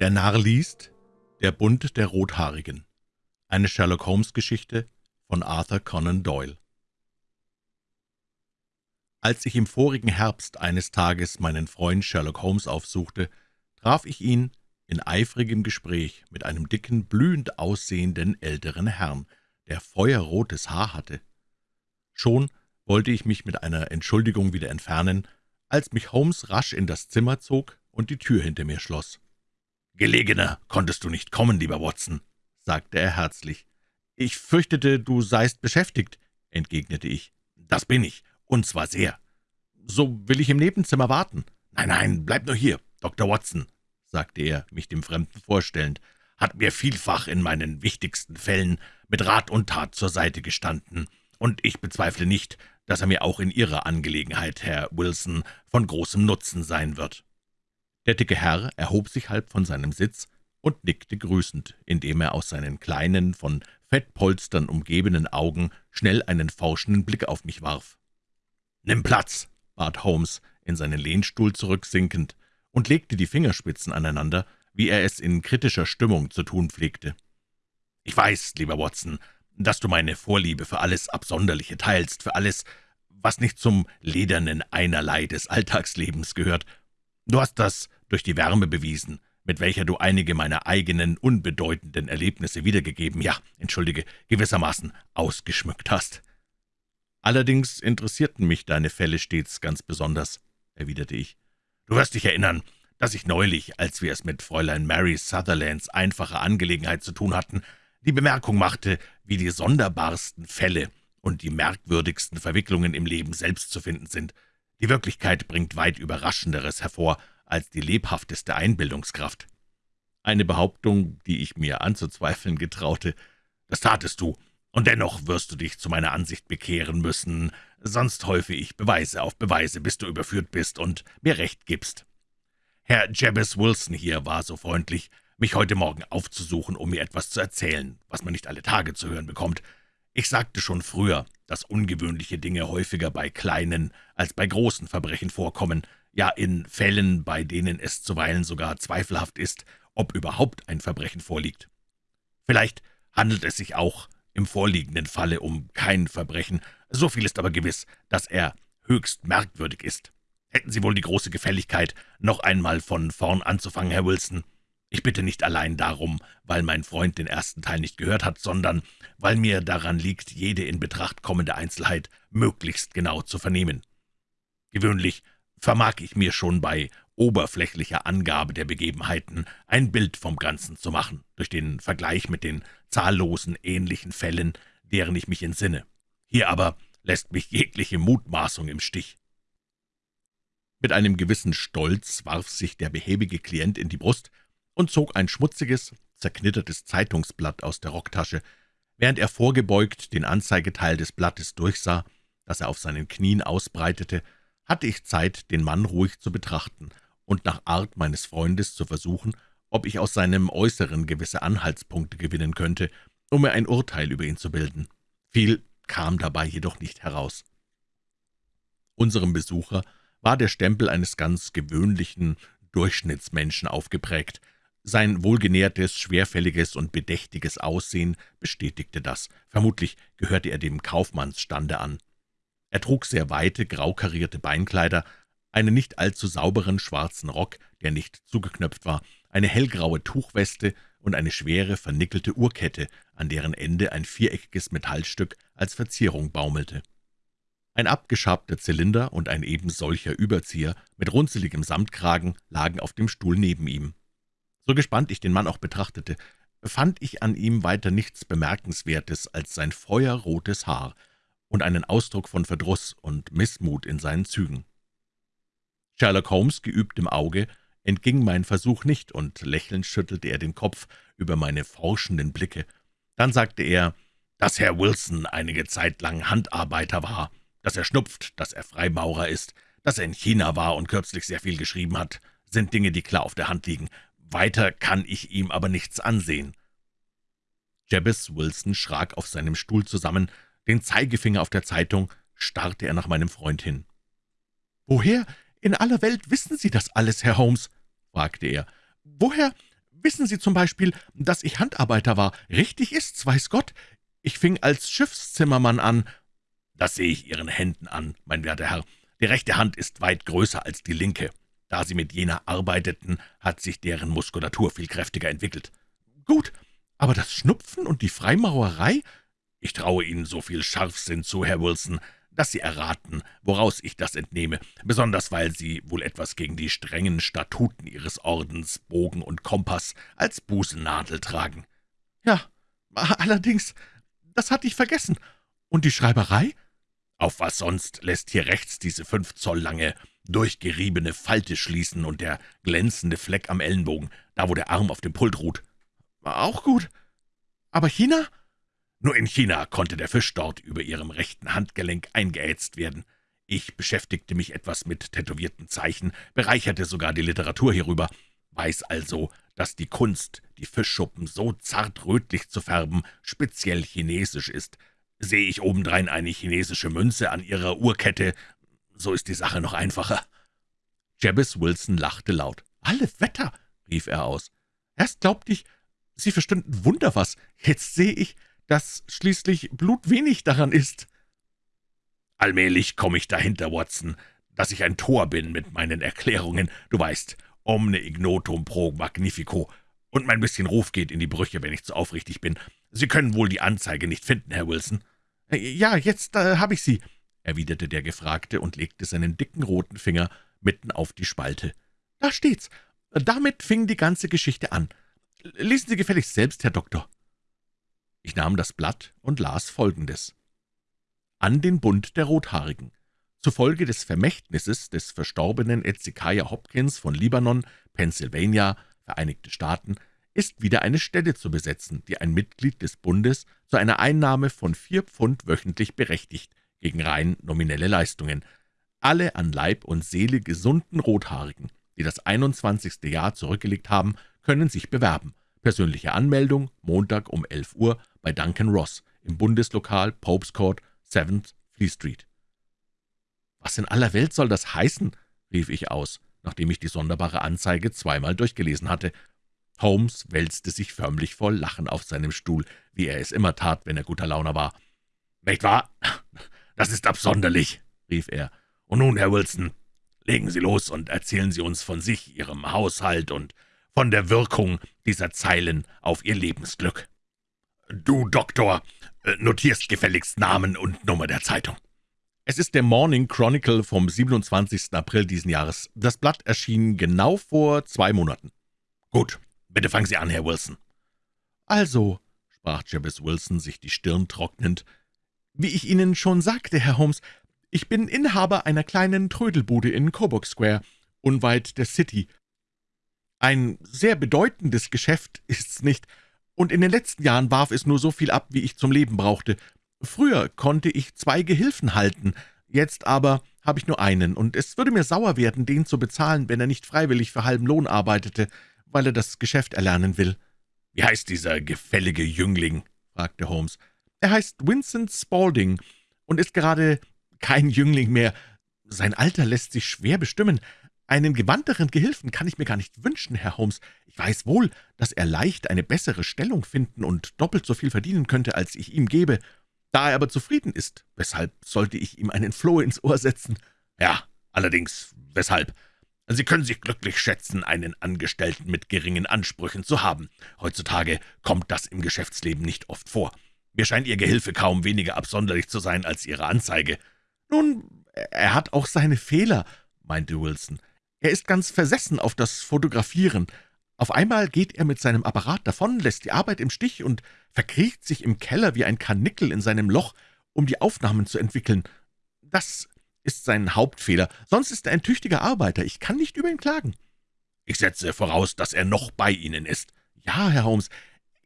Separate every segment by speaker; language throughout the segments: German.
Speaker 1: Der Narr liest Der Bund der Rothaarigen Eine Sherlock-Holmes-Geschichte von Arthur Conan Doyle Als ich im vorigen Herbst eines Tages meinen Freund Sherlock Holmes aufsuchte, traf ich ihn in eifrigem Gespräch mit einem dicken, blühend aussehenden älteren Herrn, der feuerrotes Haar hatte. Schon wollte ich mich mit einer Entschuldigung wieder entfernen, als mich Holmes rasch in das Zimmer zog und die Tür hinter mir schloss. »Gelegener konntest du nicht kommen, lieber Watson«, sagte er herzlich. »Ich fürchtete, du seist beschäftigt«, entgegnete ich. »Das bin ich, und zwar sehr. So will ich im Nebenzimmer warten.« »Nein, nein, bleib nur hier, Dr. Watson«, sagte er, mich dem Fremden vorstellend, »hat mir vielfach in meinen wichtigsten Fällen mit Rat und Tat zur Seite gestanden, und ich bezweifle nicht, dass er mir auch in Ihrer Angelegenheit, Herr Wilson, von großem Nutzen sein wird.« Der dicke Herr erhob sich halb von seinem Sitz und nickte grüßend, indem er aus seinen kleinen, von Fettpolstern umgebenen Augen schnell einen forschenden Blick auf mich warf. »Nimm Platz«, bat Holmes, in seinen Lehnstuhl zurücksinkend, und legte die Fingerspitzen aneinander, wie er es in kritischer Stimmung zu tun pflegte. »Ich weiß, lieber Watson, dass du meine Vorliebe für alles Absonderliche teilst, für alles, was nicht zum ledernen Einerlei des Alltagslebens gehört, Du hast das durch die Wärme bewiesen, mit welcher du einige meiner eigenen, unbedeutenden Erlebnisse wiedergegeben, ja, entschuldige, gewissermaßen ausgeschmückt hast. »Allerdings interessierten mich deine Fälle stets ganz besonders«, erwiderte ich. »Du wirst dich erinnern, dass ich neulich, als wir es mit Fräulein Mary Sutherlands einfacher Angelegenheit zu tun hatten, die Bemerkung machte, wie die sonderbarsten Fälle und die merkwürdigsten Verwicklungen im Leben selbst zu finden sind. Die Wirklichkeit bringt weit Überraschenderes hervor als die lebhafteste Einbildungskraft. Eine Behauptung, die ich mir anzuzweifeln getraute. Das tatest du, und dennoch wirst du dich zu meiner Ansicht bekehren müssen, sonst häufe ich Beweise auf Beweise, bis du überführt bist und mir Recht gibst. Herr Jabez Wilson hier war so freundlich, mich heute Morgen aufzusuchen, um mir etwas zu erzählen, was man nicht alle Tage zu hören bekommt. Ich sagte schon früher, dass ungewöhnliche Dinge häufiger bei kleinen als bei großen Verbrechen vorkommen, ja in Fällen, bei denen es zuweilen sogar zweifelhaft ist, ob überhaupt ein Verbrechen vorliegt. Vielleicht handelt es sich auch im vorliegenden Falle um kein Verbrechen, so viel ist aber gewiss, dass er höchst merkwürdig ist. Hätten Sie wohl die große Gefälligkeit, noch einmal von vorn anzufangen, Herr Wilson?« Ich bitte nicht allein darum, weil mein Freund den ersten Teil nicht gehört hat, sondern weil mir daran liegt, jede in Betracht kommende Einzelheit möglichst genau zu vernehmen. Gewöhnlich vermag ich mir schon bei oberflächlicher Angabe der Begebenheiten ein Bild vom Ganzen zu machen, durch den Vergleich mit den zahllosen ähnlichen Fällen, deren ich mich entsinne. Hier aber lässt mich jegliche Mutmaßung im Stich. Mit einem gewissen Stolz warf sich der behäbige Klient in die Brust und zog ein schmutziges, zerknittertes Zeitungsblatt aus der Rocktasche. Während er vorgebeugt den Anzeigeteil des Blattes durchsah, das er auf seinen Knien ausbreitete, hatte ich Zeit, den Mann ruhig zu betrachten und nach Art meines Freundes zu versuchen, ob ich aus seinem Äußeren gewisse Anhaltspunkte gewinnen könnte, um mir ein Urteil über ihn zu bilden. Viel kam dabei jedoch nicht heraus. Unserem Besucher war der Stempel eines ganz gewöhnlichen Durchschnittsmenschen aufgeprägt, sein wohlgenährtes, schwerfälliges und bedächtiges Aussehen bestätigte das. Vermutlich gehörte er dem Kaufmannsstande an. Er trug sehr weite, graukarierte Beinkleider, einen nicht allzu sauberen schwarzen Rock, der nicht zugeknöpft war, eine hellgraue Tuchweste und eine schwere, vernickelte Uhrkette, an deren Ende ein viereckiges Metallstück als Verzierung baumelte. Ein abgeschabter Zylinder und ein ebensolcher Überzieher mit runzeligem Samtkragen lagen auf dem Stuhl neben ihm. So gespannt ich den Mann auch betrachtete, fand ich an ihm weiter nichts Bemerkenswertes als sein feuerrotes Haar und einen Ausdruck von Verdruss und Missmut in seinen Zügen. Sherlock Holmes, geübt im Auge, entging mein Versuch nicht, und lächelnd schüttelte er den Kopf über meine forschenden Blicke. Dann sagte er, dass Herr Wilson einige Zeit lang Handarbeiter war, dass er schnupft, dass er Freimaurer ist, dass er in China war und kürzlich sehr viel geschrieben hat, sind Dinge, die klar auf der Hand liegen. Weiter kann ich ihm aber nichts ansehen.« Jabez Wilson schrak auf seinem Stuhl zusammen, den Zeigefinger auf der Zeitung, starrte er nach meinem Freund hin. »Woher in aller Welt wissen Sie das alles, Herr Holmes?« fragte er. »Woher Wissen Sie zum Beispiel, dass ich Handarbeiter war? Richtig ist's, weiß Gott. Ich fing als Schiffszimmermann an. Das sehe ich Ihren Händen an, mein werter Herr. Die rechte Hand ist weit größer als die linke. Da Sie mit jener arbeiteten, hat sich deren Muskulatur viel kräftiger entwickelt. Gut, aber das Schnupfen und die Freimaurerei? Ich traue Ihnen so viel Scharfsinn zu, Herr Wilson, dass Sie erraten, woraus ich das entnehme, besonders weil Sie wohl etwas gegen die strengen Statuten Ihres Ordens, Bogen und Kompass als Busennadel tragen. Ja, allerdings, das hatte ich vergessen. Und die Schreiberei? Auf was sonst lässt hier rechts diese fünf Zoll lange, durchgeriebene Falte schließen und der glänzende Fleck am Ellenbogen, da wo der Arm auf dem Pult ruht. Auch gut. Aber China? Nur in China konnte der Fisch dort über ihrem rechten Handgelenk eingeätzt werden. Ich beschäftigte mich etwas mit tätowierten Zeichen, bereicherte sogar die Literatur hierüber, weiß also, dass die Kunst, die Fischschuppen so zart rötlich zu färben, speziell chinesisch ist, Sehe ich obendrein eine chinesische Münze an ihrer Uhrkette, so ist die Sache noch einfacher.« Jabez Wilson lachte laut. »Alle Wetter«, rief er aus. »Erst glaubte ich, Sie verstünden Wunder was. Jetzt sehe ich, dass schließlich Blut wenig daran ist.« »Allmählich komme ich dahinter, Watson, dass ich ein Tor bin mit meinen Erklärungen. Du weißt, omne ignotum pro magnifico. Und mein bisschen Ruf geht in die Brüche, wenn ich zu aufrichtig bin. Sie können wohl die Anzeige nicht finden, Herr Wilson.« äh, »Ja, jetzt äh, habe ich sie«, erwiderte der Gefragte und legte seinen dicken roten Finger mitten auf die Spalte. »Da steht's. Damit fing die ganze Geschichte an. Lesen Sie gefälligst selbst, Herr Doktor.« Ich nahm das Blatt und las Folgendes. An den Bund der Rothaarigen. Zufolge des Vermächtnisses des verstorbenen Ezekiah Hopkins von Libanon, Pennsylvania, Vereinigte Staaten, ist wieder eine Stelle zu besetzen, die ein Mitglied des Bundes zu einer Einnahme von vier Pfund wöchentlich berechtigt, gegen rein nominelle Leistungen. Alle an Leib und Seele gesunden Rothaarigen, die das 21. Jahr zurückgelegt haben, können sich bewerben. Persönliche Anmeldung Montag um 11 Uhr bei Duncan Ross im Bundeslokal Popes Court, 7th Fleet Street. »Was in aller Welt soll das heißen?« rief ich aus, nachdem ich die sonderbare Anzeige zweimal durchgelesen hatte Holmes wälzte sich förmlich vor Lachen auf seinem Stuhl, wie er es immer tat, wenn er guter Laune war. »Nicht wahr? Das ist absonderlich«, rief er. »Und nun, Herr Wilson, legen Sie los und erzählen Sie uns von sich, Ihrem Haushalt und von der Wirkung dieser Zeilen auf Ihr Lebensglück. Du, Doktor, äh, notierst gefälligst Namen und Nummer der Zeitung.« es ist der Morning Chronicle vom 27. April diesen Jahres. Das Blatt erschien genau vor zwei Monaten. »Gut, Bitte fangen Sie an, Herr Wilson.« »Also«, sprach Jabez Wilson, sich die Stirn trocknend, »wie ich Ihnen schon sagte, Herr Holmes, ich bin Inhaber einer kleinen Trödelbude in Coburg Square, unweit der City. Ein sehr bedeutendes Geschäft ist's nicht, und in den letzten Jahren warf es nur so viel ab, wie ich zum Leben brauchte. Früher konnte ich zwei Gehilfen halten, jetzt aber habe ich nur einen, und es würde mir sauer werden, den zu bezahlen, wenn er nicht freiwillig für halben Lohn arbeitete weil er das Geschäft erlernen will.« »Wie heißt dieser gefällige Jüngling?« fragte Holmes. »Er heißt Vincent Spaulding und ist gerade kein Jüngling mehr. Sein Alter lässt sich schwer bestimmen. Einen gewandteren Gehilfen kann ich mir gar nicht wünschen, Herr Holmes. Ich weiß wohl, dass er leicht eine bessere Stellung finden und doppelt so viel verdienen könnte, als ich ihm gebe. Da er aber zufrieden ist, weshalb sollte ich ihm einen Floh ins Ohr setzen?« »Ja, allerdings, weshalb?« Sie können sich glücklich schätzen, einen Angestellten mit geringen Ansprüchen zu haben. Heutzutage kommt das im Geschäftsleben nicht oft vor. Mir scheint Ihr Gehilfe kaum weniger absonderlich zu sein als Ihre Anzeige.« »Nun, er hat auch seine Fehler«, meinte Wilson. »Er ist ganz versessen auf das Fotografieren. Auf einmal geht er mit seinem Apparat davon, lässt die Arbeit im Stich und verkriecht sich im Keller wie ein Karnickel in seinem Loch, um die Aufnahmen zu entwickeln. Das ist sein Hauptfehler. Sonst ist er ein tüchtiger Arbeiter. Ich kann nicht über ihn klagen.« »Ich setze voraus, dass er noch bei Ihnen ist.« »Ja, Herr Holmes,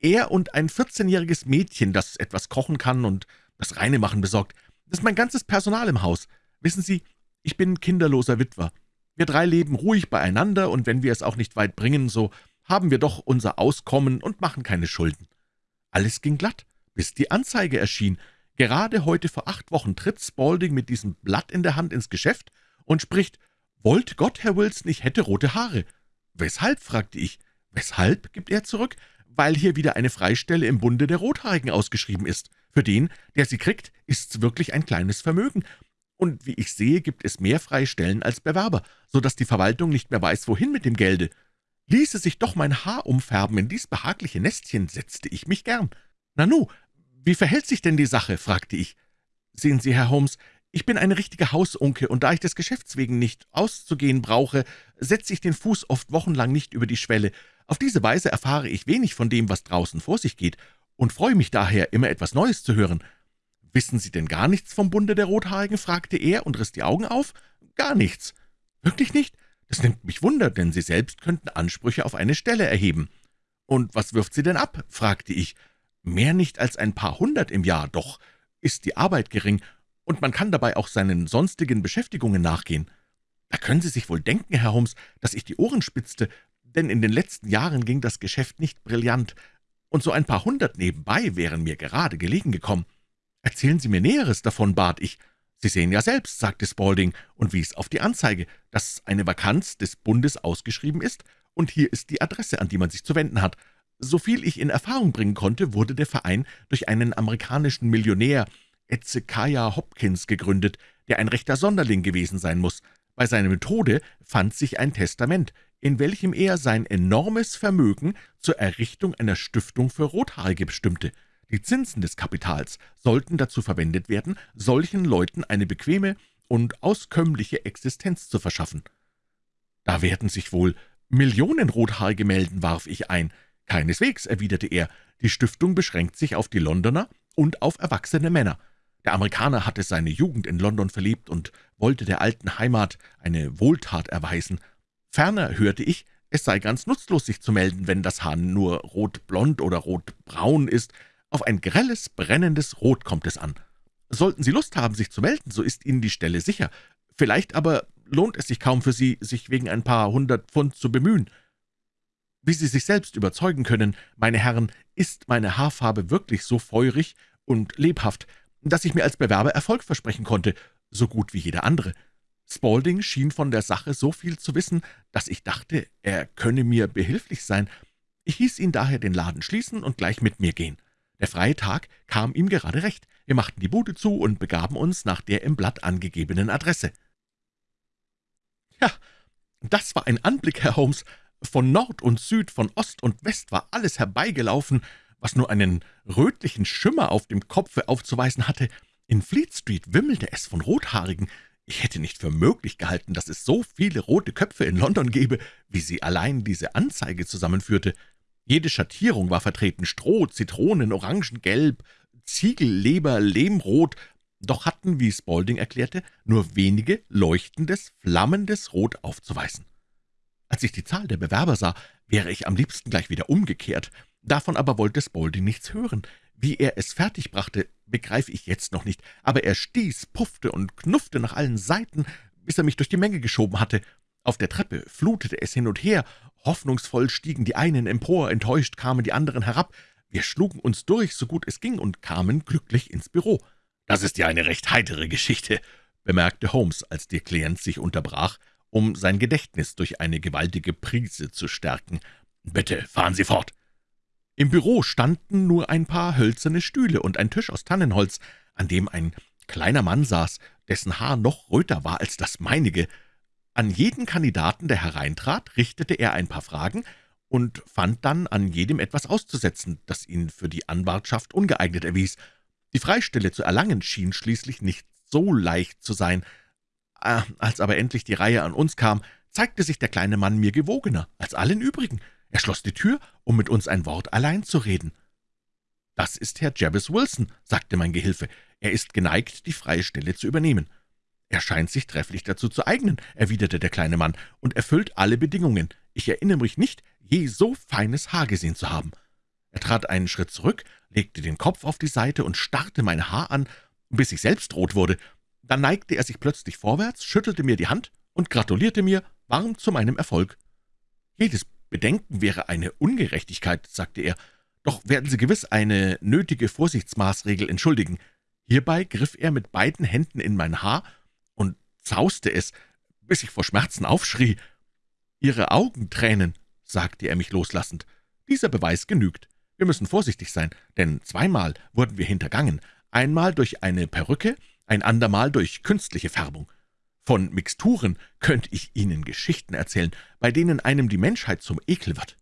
Speaker 1: er und ein 14-jähriges Mädchen, das etwas kochen kann und das Reinemachen besorgt. Das ist mein ganzes Personal im Haus. Wissen Sie, ich bin kinderloser Witwer. Wir drei leben ruhig beieinander, und wenn wir es auch nicht weit bringen, so haben wir doch unser Auskommen und machen keine Schulden.« Alles ging glatt, bis die Anzeige erschien, Gerade heute vor acht Wochen tritt Spaulding mit diesem Blatt in der Hand ins Geschäft und spricht, »Wollt Gott, Herr Wilson, ich hätte rote Haare.« »Weshalb?« fragte ich. »Weshalb?« gibt er zurück. »Weil hier wieder eine Freistelle im Bunde der Rothaarigen ausgeschrieben ist. Für den, der sie kriegt, ist's wirklich ein kleines Vermögen. Und wie ich sehe, gibt es mehr Freistellen als Bewerber, so dass die Verwaltung nicht mehr weiß, wohin mit dem Gelde. Ließe sich doch mein Haar umfärben in dies behagliche Nestchen, setzte ich mich gern. »Nanu, wie verhält sich denn die Sache?« fragte ich. »Sehen Sie, Herr Holmes, ich bin eine richtige Hausunke, und da ich des Geschäfts wegen nicht auszugehen brauche, setze ich den Fuß oft wochenlang nicht über die Schwelle. Auf diese Weise erfahre ich wenig von dem, was draußen vor sich geht, und freue mich daher, immer etwas Neues zu hören. »Wissen Sie denn gar nichts vom Bunde der Rothaarigen?« fragte er und riss die Augen auf. »Gar nichts.« »Wirklich nicht? Das nimmt mich Wunder, denn Sie selbst könnten Ansprüche auf eine Stelle erheben.« »Und was wirft Sie denn ab?« fragte ich. »Mehr nicht als ein paar hundert im Jahr, doch ist die Arbeit gering, und man kann dabei auch seinen sonstigen Beschäftigungen nachgehen. Da können Sie sich wohl denken, Herr Holmes, dass ich die Ohren spitzte, denn in den letzten Jahren ging das Geschäft nicht brillant, und so ein paar hundert nebenbei wären mir gerade gelegen gekommen. »Erzählen Sie mir Näheres davon«, bat ich. »Sie sehen ja selbst«, sagte Spaulding und wies auf die Anzeige, dass eine Vakanz des Bundes ausgeschrieben ist, und hier ist die Adresse, an die man sich zu wenden hat. Soviel ich in Erfahrung bringen konnte, wurde der Verein durch einen amerikanischen Millionär, Ezekiah Hopkins, gegründet, der ein rechter Sonderling gewesen sein muss. Bei seinem Tode fand sich ein Testament, in welchem er sein enormes Vermögen zur Errichtung einer Stiftung für Rothaarige bestimmte. Die Zinsen des Kapitals sollten dazu verwendet werden, solchen Leuten eine bequeme und auskömmliche Existenz zu verschaffen. »Da werden sich wohl Millionen Rothaarige melden«, warf ich ein. »Keineswegs«, erwiderte er, »die Stiftung beschränkt sich auf die Londoner und auf erwachsene Männer. Der Amerikaner hatte seine Jugend in London verlebt und wollte der alten Heimat eine Wohltat erweisen. Ferner hörte ich, es sei ganz nutzlos, sich zu melden, wenn das Haar nur rotblond oder rotbraun ist. Auf ein grelles, brennendes Rot kommt es an. Sollten Sie Lust haben, sich zu melden, so ist Ihnen die Stelle sicher. Vielleicht aber lohnt es sich kaum für Sie, sich wegen ein paar hundert Pfund zu bemühen. Wie Sie sich selbst überzeugen können, meine Herren, ist meine Haarfarbe wirklich so feurig und lebhaft, dass ich mir als Bewerber Erfolg versprechen konnte, so gut wie jeder andere. Spaulding schien von der Sache so viel zu wissen, dass ich dachte, er könne mir behilflich sein. Ich hieß ihn daher den Laden schließen und gleich mit mir gehen. Der freie Tag kam ihm gerade recht. Wir machten die Bude zu und begaben uns nach der im Blatt angegebenen Adresse. Ja, das war ein Anblick, Herr Holmes. Von Nord und Süd, von Ost und West war alles herbeigelaufen, was nur einen rötlichen Schimmer auf dem Kopfe aufzuweisen hatte. In Fleet Street wimmelte es von Rothaarigen. Ich hätte nicht für möglich gehalten, dass es so viele rote Köpfe in London gäbe, wie sie allein diese Anzeige zusammenführte. Jede Schattierung war vertreten, Stroh, Zitronen, Orangengelb, Ziegelleber, Lehmrot, doch hatten, wie Spaulding erklärte, nur wenige leuchtendes, flammendes Rot aufzuweisen. Als ich die Zahl der Bewerber sah, wäre ich am liebsten gleich wieder umgekehrt. Davon aber wollte Spaulding nichts hören. Wie er es fertigbrachte, begreife ich jetzt noch nicht, aber er stieß, puffte und knuffte nach allen Seiten, bis er mich durch die Menge geschoben hatte. Auf der Treppe flutete es hin und her, hoffnungsvoll stiegen die einen empor, enttäuscht kamen die anderen herab. Wir schlugen uns durch, so gut es ging, und kamen glücklich ins Büro. »Das ist ja eine recht heitere Geschichte«, bemerkte Holmes, als der Klient sich unterbrach, um sein Gedächtnis durch eine gewaltige Prise zu stärken. »Bitte, fahren Sie fort!« Im Büro standen nur ein paar hölzerne Stühle und ein Tisch aus Tannenholz, an dem ein kleiner Mann saß, dessen Haar noch röter war als das meinige. An jeden Kandidaten, der hereintrat, richtete er ein paar Fragen und fand dann an jedem etwas auszusetzen, das ihn für die Anwartschaft ungeeignet erwies. Die Freistelle zu erlangen schien schließlich nicht so leicht zu sein. Ah, als aber endlich die Reihe an uns kam, zeigte sich der kleine Mann mir gewogener als allen übrigen. Er schloss die Tür, um mit uns ein Wort allein zu reden. »Das ist Herr Jabez Wilson«, sagte mein Gehilfe. »Er ist geneigt, die freie Stelle zu übernehmen.« »Er scheint sich trefflich dazu zu eignen«, erwiderte der kleine Mann, »und erfüllt alle Bedingungen. Ich erinnere mich nicht, je so feines Haar gesehen zu haben.« Er trat einen Schritt zurück, legte den Kopf auf die Seite und starrte mein Haar an, bis ich selbst rot wurde. Dann neigte er sich plötzlich vorwärts, schüttelte mir die Hand und gratulierte mir warm zu meinem Erfolg. Jedes Bedenken wäre eine Ungerechtigkeit, sagte er, doch werden Sie gewiss eine nötige Vorsichtsmaßregel entschuldigen. Hierbei griff er mit beiden Händen in mein Haar und zauste es, bis ich vor Schmerzen aufschrie. »Ihre Augentränen«, sagte er mich loslassend. »Dieser Beweis genügt. Wir müssen vorsichtig sein, denn zweimal wurden wir hintergangen, einmal durch eine Perücke, ein andermal durch künstliche Färbung. Von Mixturen könnte ich Ihnen Geschichten erzählen, bei denen einem die Menschheit zum Ekel wird.«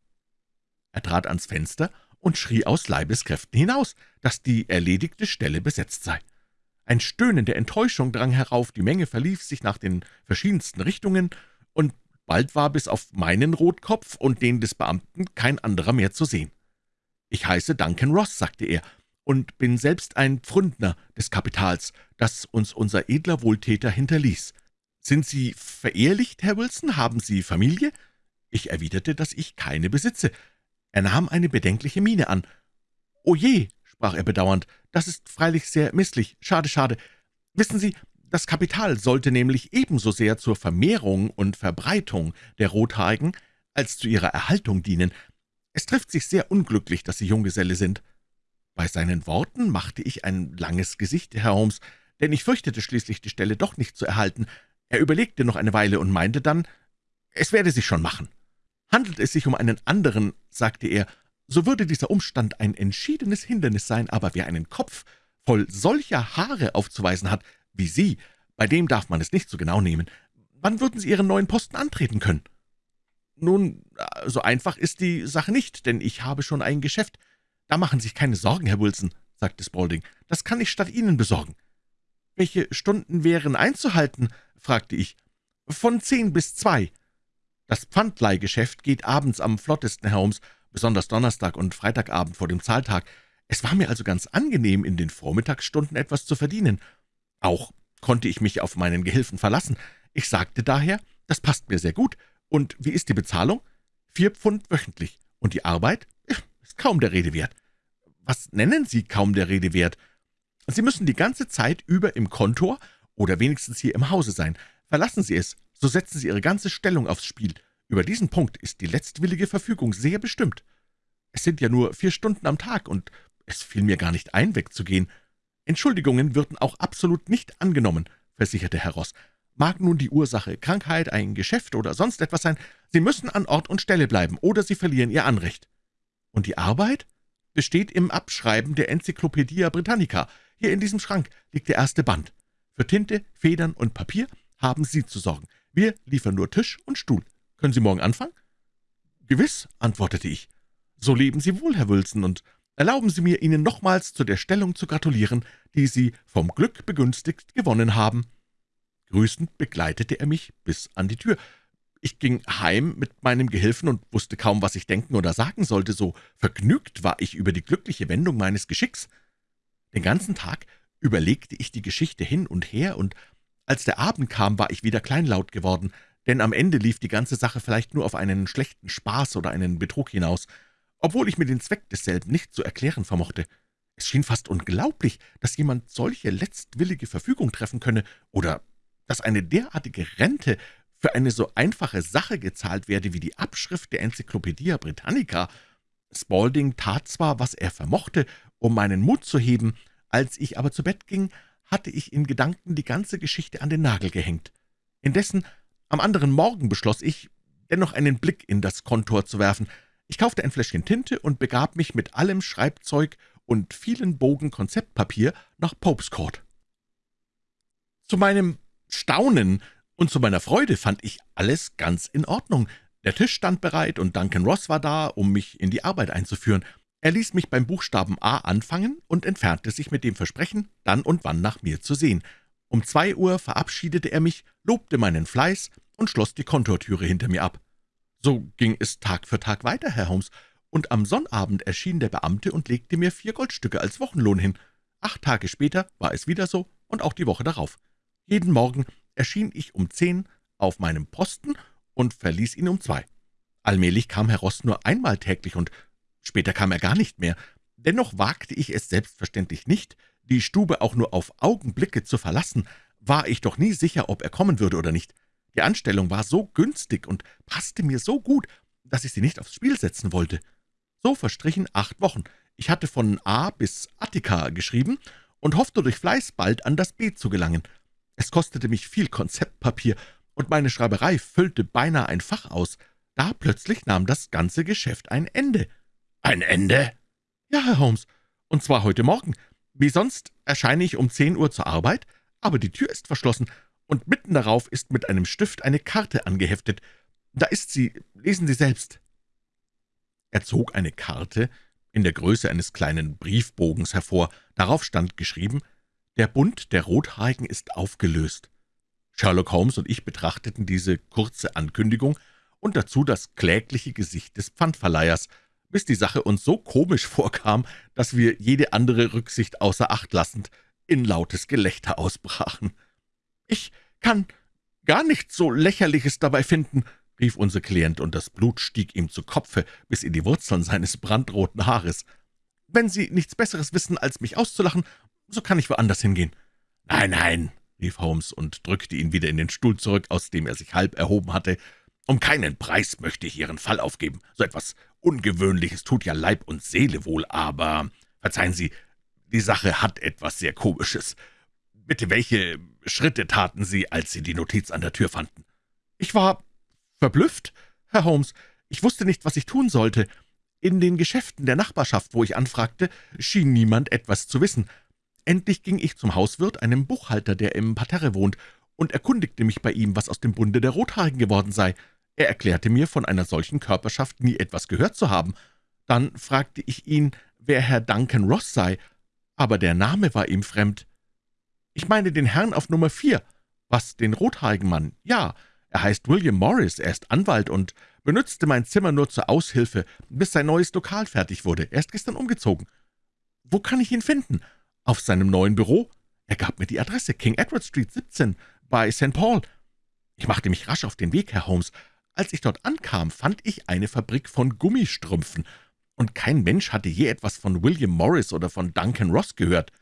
Speaker 1: Er trat ans Fenster und schrie aus Leibeskräften hinaus, dass die erledigte Stelle besetzt sei. Ein Stöhnen der Enttäuschung drang herauf, die Menge verlief sich nach den verschiedensten Richtungen, und bald war bis auf meinen Rotkopf und den des Beamten kein anderer mehr zu sehen. »Ich heiße Duncan Ross«, sagte er, »und bin selbst ein Pfründner des Kapitals, das uns unser edler Wohltäter hinterließ. »Sind Sie verehelicht, Herr Wilson? Haben Sie Familie?« Ich erwiderte, dass ich keine besitze. Er nahm eine bedenkliche Miene an. »O je«, sprach er bedauernd, »das ist freilich sehr misslich. Schade, schade. Wissen Sie, das Kapital sollte nämlich ebenso sehr zur Vermehrung und Verbreitung der Rothaarigen als zu ihrer Erhaltung dienen. Es trifft sich sehr unglücklich, dass Sie Junggeselle sind.« Bei seinen Worten machte ich ein langes Gesicht, Herr Holmes, denn ich fürchtete schließlich, die Stelle doch nicht zu erhalten. Er überlegte noch eine Weile und meinte dann, es werde sich schon machen. Handelt es sich um einen anderen, sagte er, so würde dieser Umstand ein entschiedenes Hindernis sein, aber wer einen Kopf voll solcher Haare aufzuweisen hat wie Sie, bei dem darf man es nicht so genau nehmen. Wann würden Sie Ihren neuen Posten antreten können?« »Nun, so einfach ist die Sache nicht, denn ich habe schon ein Geschäft. Da machen Sie sich keine Sorgen, Herr Wilson«, sagte Spaulding. »Das kann ich statt Ihnen besorgen.« »Welche Stunden wären einzuhalten?« fragte ich. »Von zehn bis zwei. Das Pfandleihgeschäft geht abends am flottesten, Herr Holmes, besonders Donnerstag und Freitagabend vor dem Zahltag. Es war mir also ganz angenehm, in den Vormittagsstunden etwas zu verdienen. Auch konnte ich mich auf meinen Gehilfen verlassen. Ich sagte daher, das passt mir sehr gut. Und wie ist die Bezahlung? Vier Pfund wöchentlich. Und die Arbeit? Ist kaum der Rede wert. Was nennen Sie kaum der Rede wert? Sie müssen die ganze Zeit über im Kontor oder wenigstens hier im Hause sein. Verlassen Sie es, so setzen Sie Ihre ganze Stellung aufs Spiel. Über diesen Punkt ist die letztwillige Verfügung sehr bestimmt. Es sind ja nur vier Stunden am Tag, und es fiel mir gar nicht ein, wegzugehen. Entschuldigungen würden auch absolut nicht angenommen, versicherte Herr Ross. Mag nun die Ursache Krankheit, ein Geschäft oder sonst etwas sein, Sie müssen an Ort und Stelle bleiben, oder Sie verlieren Ihr Anrecht. Und die Arbeit? Besteht im Abschreiben der Enzyklopädie Britannica. Hier in diesem Schrank liegt der erste Band. Für Tinte, Federn und Papier haben Sie zu sorgen. Wir liefern nur Tisch und Stuhl. Können Sie morgen anfangen?« »Gewiss«, antwortete ich. »So leben Sie wohl, Herr Wilson, und erlauben Sie mir, Ihnen nochmals zu der Stellung zu gratulieren, die Sie vom Glück begünstigt gewonnen haben.« Grüßend begleitete er mich bis an die Tür. Ich ging heim mit meinem Gehilfen und wusste kaum, was ich denken oder sagen sollte, so vergnügt war ich über die glückliche Wendung meines Geschicks. Den ganzen Tag überlegte ich die Geschichte hin und her, und als der Abend kam, war ich wieder kleinlaut geworden, denn am Ende lief die ganze Sache vielleicht nur auf einen schlechten Spaß oder einen Betrug hinaus, obwohl ich mir den Zweck desselben nicht zu erklären vermochte. Es schien fast unglaublich, dass jemand solche letztwillige Verfügung treffen könne, oder dass eine derartige Rente für eine so einfache Sache gezahlt werde wie die Abschrift der Enzyklopädie Britannica. Spalding tat zwar, was er vermochte, um meinen Mut zu heben, als ich aber zu Bett ging, hatte ich in Gedanken die ganze Geschichte an den Nagel gehängt. Indessen, am anderen Morgen beschloss ich, dennoch einen Blick in das Kontor zu werfen. Ich kaufte ein Fläschchen Tinte und begab mich mit allem Schreibzeug und vielen Bogen Konzeptpapier nach Popes Court. Zu meinem Staunen und zu meiner Freude fand ich alles ganz in Ordnung. Der Tisch stand bereit und Duncan Ross war da, um mich in die Arbeit einzuführen. Er ließ mich beim Buchstaben A anfangen und entfernte sich mit dem Versprechen, dann und wann nach mir zu sehen. Um zwei Uhr verabschiedete er mich, lobte meinen Fleiß und schloss die Kontortüre hinter mir ab. So ging es Tag für Tag weiter, Herr Holmes, und am Sonnabend erschien der Beamte und legte mir vier Goldstücke als Wochenlohn hin. Acht Tage später war es wieder so und auch die Woche darauf. Jeden Morgen erschien ich um zehn auf meinem Posten und verließ ihn um zwei. Allmählich kam Herr Ross nur einmal täglich und Später kam er gar nicht mehr. Dennoch wagte ich es selbstverständlich nicht, die Stube auch nur auf Augenblicke zu verlassen, war ich doch nie sicher, ob er kommen würde oder nicht. Die Anstellung war so günstig und passte mir so gut, dass ich sie nicht aufs Spiel setzen wollte. So verstrichen acht Wochen. Ich hatte von A bis Attika geschrieben und hoffte durch Fleiß bald an das B zu gelangen. Es kostete mich viel Konzeptpapier, und meine Schreiberei füllte beinahe ein Fach aus. da plötzlich nahm das ganze Geschäft ein Ende.«
Speaker 2: »Ein Ende?«
Speaker 1: »Ja, Herr Holmes, und zwar heute Morgen. Wie sonst erscheine ich um zehn Uhr zur Arbeit, aber die Tür ist verschlossen, und mitten darauf ist mit einem Stift eine Karte angeheftet. Da ist sie, lesen Sie selbst.« Er zog eine Karte in der Größe eines kleinen Briefbogens hervor. Darauf stand geschrieben, »Der Bund der Rothaarigen ist aufgelöst.« Sherlock Holmes und ich betrachteten diese kurze Ankündigung und dazu das klägliche Gesicht des Pfandverleihers, bis die Sache uns so komisch vorkam, dass wir jede andere Rücksicht außer Acht lassend in lautes Gelächter ausbrachen. »Ich kann gar nichts so Lächerliches dabei finden«, rief unser Klient, und das Blut stieg ihm zu Kopfe bis in die Wurzeln seines brandroten Haares. »Wenn Sie nichts Besseres wissen, als mich auszulachen, so kann ich woanders hingehen.«
Speaker 2: »Nein, nein«, rief Holmes und drückte ihn wieder in den Stuhl zurück, aus dem er sich halb erhoben hatte. »Um keinen Preis möchte ich Ihren Fall aufgeben. So etwas Ungewöhnliches tut ja Leib und Seele wohl, aber, verzeihen Sie, die Sache hat etwas sehr Komisches. Bitte, welche Schritte taten Sie, als Sie die Notiz an der Tür fanden?«
Speaker 1: »Ich war verblüfft, Herr Holmes. Ich wusste nicht, was ich tun sollte. In den Geschäften der Nachbarschaft, wo ich anfragte, schien niemand etwas zu wissen. Endlich ging ich zum Hauswirt, einem Buchhalter, der im Parterre wohnt, und erkundigte mich bei ihm, was aus dem Bunde der Rothaarigen geworden sei. Er erklärte mir, von einer solchen Körperschaft nie etwas gehört zu haben. Dann fragte ich ihn, wer Herr Duncan Ross sei, aber der Name war ihm fremd. »Ich meine den Herrn auf Nummer vier.« »Was, den rothaarigen Mann?« »Ja, er heißt William Morris, er ist Anwalt und benützte mein Zimmer nur zur Aushilfe, bis sein neues Lokal fertig wurde. Er ist gestern umgezogen.« »Wo kann ich ihn finden?« »Auf seinem neuen Büro. Er gab mir die Adresse, King Edward Street 17, bei St. Paul.« Ich machte mich rasch auf den Weg, Herr Holmes. Als ich dort ankam, fand ich eine Fabrik von Gummistrümpfen, und kein Mensch hatte je etwas von William Morris oder von Duncan Ross gehört.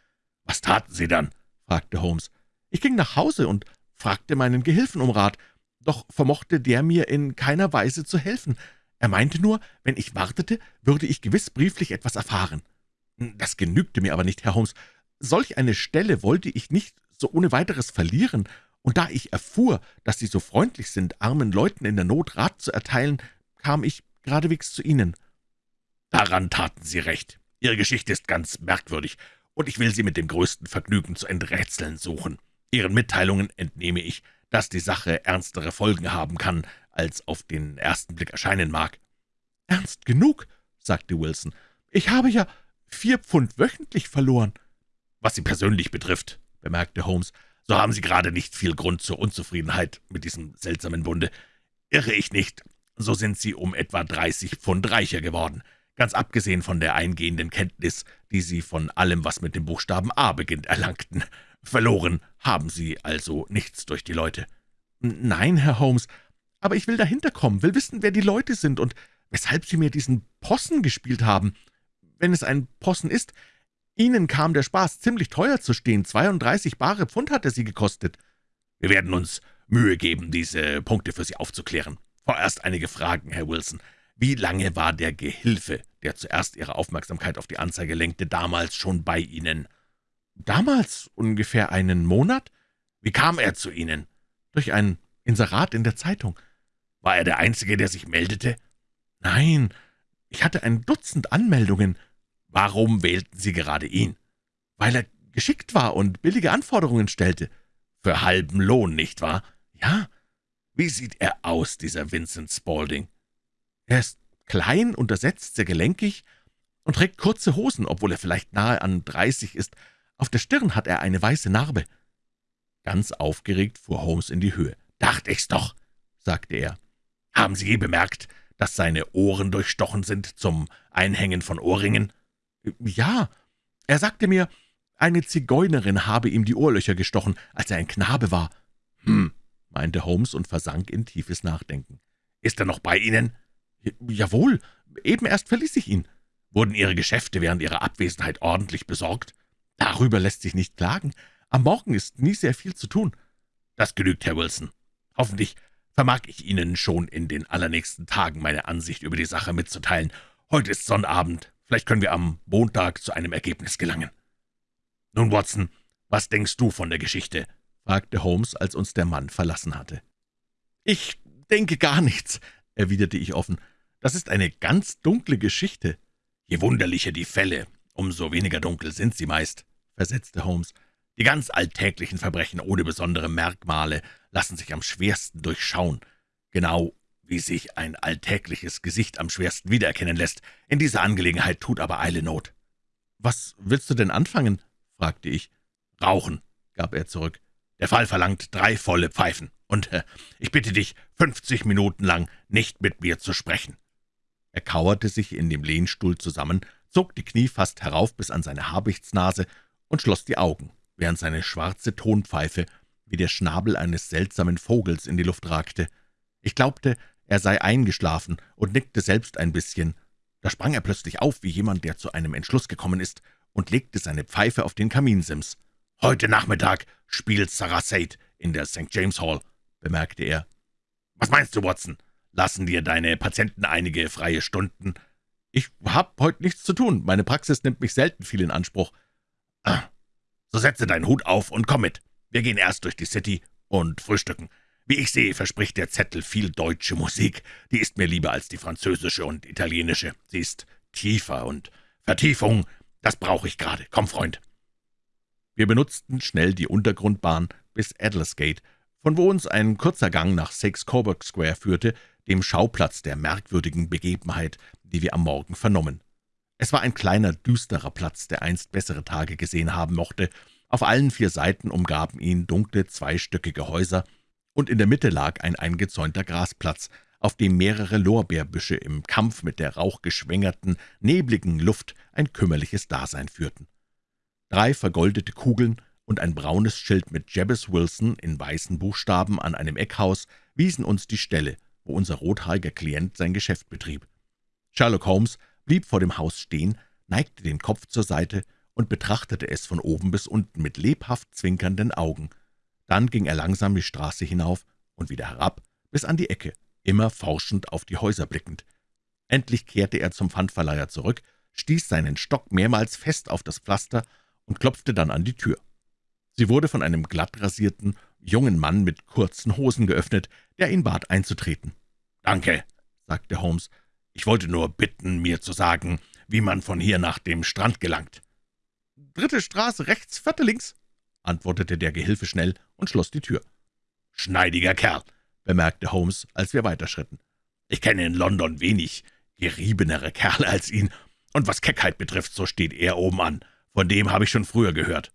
Speaker 2: »Was taten Sie dann?« fragte Holmes.
Speaker 1: »Ich ging nach Hause und fragte meinen Gehilfen um Rat, doch vermochte der mir in keiner Weise zu helfen. Er meinte nur, wenn ich wartete, würde ich gewiss brieflich etwas erfahren. Das genügte mir aber nicht, Herr Holmes. Solch eine Stelle wollte ich nicht so ohne weiteres verlieren, und da ich erfuhr, dass Sie so freundlich sind, armen Leuten in der Not Rat zu erteilen, kam ich geradewegs zu Ihnen.«
Speaker 2: »Daran taten Sie recht. Ihre Geschichte ist ganz merkwürdig, und ich will sie mit dem größten Vergnügen zu enträtseln suchen. Ihren Mitteilungen entnehme ich, dass die Sache ernstere Folgen haben kann, als auf den ersten Blick erscheinen mag.«
Speaker 1: »Ernst genug«, sagte Wilson. »Ich habe ja vier Pfund wöchentlich verloren.«
Speaker 2: »Was Sie persönlich betrifft«, bemerkte Holmes, »so haben Sie gerade nicht viel Grund zur Unzufriedenheit mit diesem seltsamen Bunde. Irre ich nicht, so sind Sie um etwa dreißig Pfund reicher geworden, ganz abgesehen von der eingehenden Kenntnis, die Sie von allem, was mit dem Buchstaben A beginnt, erlangten. Verloren haben Sie also nichts durch die Leute?«
Speaker 1: »Nein, Herr Holmes, aber ich will dahinter kommen, will wissen, wer die Leute sind und weshalb Sie mir diesen Possen gespielt haben. Wenn es ein Possen ist, Ihnen kam der Spaß ziemlich teuer zu stehen. 32 bare Pfund hat er Sie gekostet.«
Speaker 2: »Wir werden uns Mühe geben, diese Punkte für Sie aufzuklären. Vorerst einige Fragen, Herr Wilson. Wie lange war der Gehilfe, der zuerst Ihre Aufmerksamkeit auf die Anzeige lenkte, damals schon bei Ihnen?«
Speaker 1: »Damals ungefähr einen Monat.«
Speaker 2: »Wie kam er zu Ihnen?«
Speaker 1: »Durch ein Inserat in der Zeitung.«
Speaker 2: »War er der Einzige, der sich meldete?«
Speaker 1: »Nein, ich hatte ein Dutzend Anmeldungen.«
Speaker 2: »Warum wählten Sie gerade ihn?«
Speaker 1: »Weil er geschickt war und billige Anforderungen stellte.«
Speaker 2: »Für halben Lohn, nicht wahr?«
Speaker 1: »Ja.«
Speaker 2: »Wie sieht er aus, dieser Vincent Spaulding?«
Speaker 1: »Er ist klein, untersetzt, sehr gelenkig und trägt kurze Hosen, obwohl er vielleicht nahe an dreißig ist. Auf der Stirn hat er eine weiße Narbe.« Ganz aufgeregt fuhr Holmes in die Höhe.
Speaker 2: »Dachte ich's doch«, sagte er. »Haben Sie je bemerkt, dass seine Ohren durchstochen sind zum Einhängen von Ohrringen?«
Speaker 1: »Ja, er sagte mir, eine Zigeunerin habe ihm die Ohrlöcher gestochen, als er ein Knabe war.«
Speaker 2: »Hm«,
Speaker 1: meinte Holmes und versank in tiefes Nachdenken.
Speaker 2: »Ist er noch bei Ihnen?«
Speaker 1: »Jawohl, eben erst verließ ich ihn.«
Speaker 2: »Wurden Ihre Geschäfte während Ihrer Abwesenheit ordentlich besorgt?«
Speaker 1: »Darüber lässt sich nicht klagen. Am Morgen ist nie sehr viel zu tun.«
Speaker 2: »Das genügt, Herr Wilson. Hoffentlich vermag ich Ihnen schon in den allernächsten Tagen meine Ansicht über die Sache mitzuteilen. Heute ist Sonnabend. Vielleicht können wir am Montag zu einem Ergebnis gelangen.« »Nun, Watson, was denkst du von der Geschichte?«
Speaker 1: fragte Holmes, als uns der Mann verlassen hatte. »Ich denke gar nichts. erwiderte ich offen. »Das ist eine ganz dunkle Geschichte.«
Speaker 2: »Je wunderlicher die Fälle, umso weniger dunkel sind sie meist«, versetzte Holmes. »Die ganz alltäglichen Verbrechen ohne besondere Merkmale lassen sich am schwersten durchschauen, genau wie sich ein alltägliches Gesicht am schwersten wiedererkennen lässt. In dieser Angelegenheit tut aber Eile Not.«
Speaker 1: »Was willst du denn anfangen?« fragte ich.
Speaker 2: »Rauchen«, gab er zurück. »Der Fall verlangt drei volle Pfeifen, und äh, ich bitte dich, fünfzig Minuten lang nicht mit mir zu sprechen.«
Speaker 1: Er kauerte sich in dem Lehnstuhl zusammen, zog die Knie fast herauf bis an seine Habichtsnase und schloss die Augen, während seine schwarze Tonpfeife wie der Schnabel eines seltsamen Vogels in die Luft ragte. Ich glaubte, er sei eingeschlafen und nickte selbst ein bisschen. Da sprang er plötzlich auf, wie jemand, der zu einem Entschluss gekommen ist, und legte seine Pfeife auf den Kaminsims.
Speaker 2: »Heute Nachmittag spielt Sarah Sade in der St. James Hall«, bemerkte er. »Was meinst du, Watson? Lassen dir deine Patienten einige freie Stunden?«
Speaker 1: »Ich hab heute nichts zu tun. Meine Praxis nimmt mich selten viel in Anspruch.«
Speaker 2: ah, »So setze deinen Hut auf und komm mit. Wir gehen erst durch die City und frühstücken. Wie ich sehe, verspricht der Zettel viel deutsche Musik. Die ist mir lieber als die französische und italienische. Sie ist tiefer und Vertiefung. Das brauche ich gerade. Komm, Freund.«
Speaker 1: Wir benutzten schnell die Untergrundbahn bis Adlersgate, von wo uns ein kurzer Gang nach Six Coburg Square führte, dem Schauplatz der merkwürdigen Begebenheit, die wir am Morgen vernommen. Es war ein kleiner, düsterer Platz, der einst bessere Tage gesehen haben mochte. Auf allen vier Seiten umgaben ihn dunkle, zweistöckige Häuser, und in der Mitte lag ein eingezäunter Grasplatz, auf dem mehrere Lorbeerbüsche im Kampf mit der rauchgeschwängerten, nebligen Luft ein kümmerliches Dasein führten. Drei vergoldete Kugeln und ein braunes Schild mit Jabez Wilson in weißen Buchstaben an einem Eckhaus wiesen uns die Stelle, wo unser rothaariger Klient sein Geschäft betrieb. Sherlock Holmes blieb vor dem Haus stehen, neigte den Kopf zur Seite und betrachtete es von oben bis unten mit lebhaft zwinkernden Augen. Dann ging er langsam die Straße hinauf und wieder herab bis an die Ecke, immer forschend auf die Häuser blickend. Endlich kehrte er zum Pfandverleiher zurück, stieß seinen Stock mehrmals fest auf das Pflaster und klopfte dann an die Tür. Sie wurde von einem glattrasierten, jungen Mann mit kurzen Hosen geöffnet, der ihn bat, einzutreten.
Speaker 2: »Danke«, sagte Holmes. »Ich wollte nur bitten, mir zu sagen, wie man von hier nach dem Strand gelangt.«
Speaker 1: »Dritte Straße rechts, vierte links«, antwortete der Gehilfe schnell und schloss die Tür.
Speaker 2: »Schneidiger Kerl«, bemerkte Holmes, als wir weiterschritten. »Ich kenne in London wenig geriebenere Kerle als ihn, und was Keckheit betrifft, so steht er oben an. Von dem habe ich schon früher gehört.«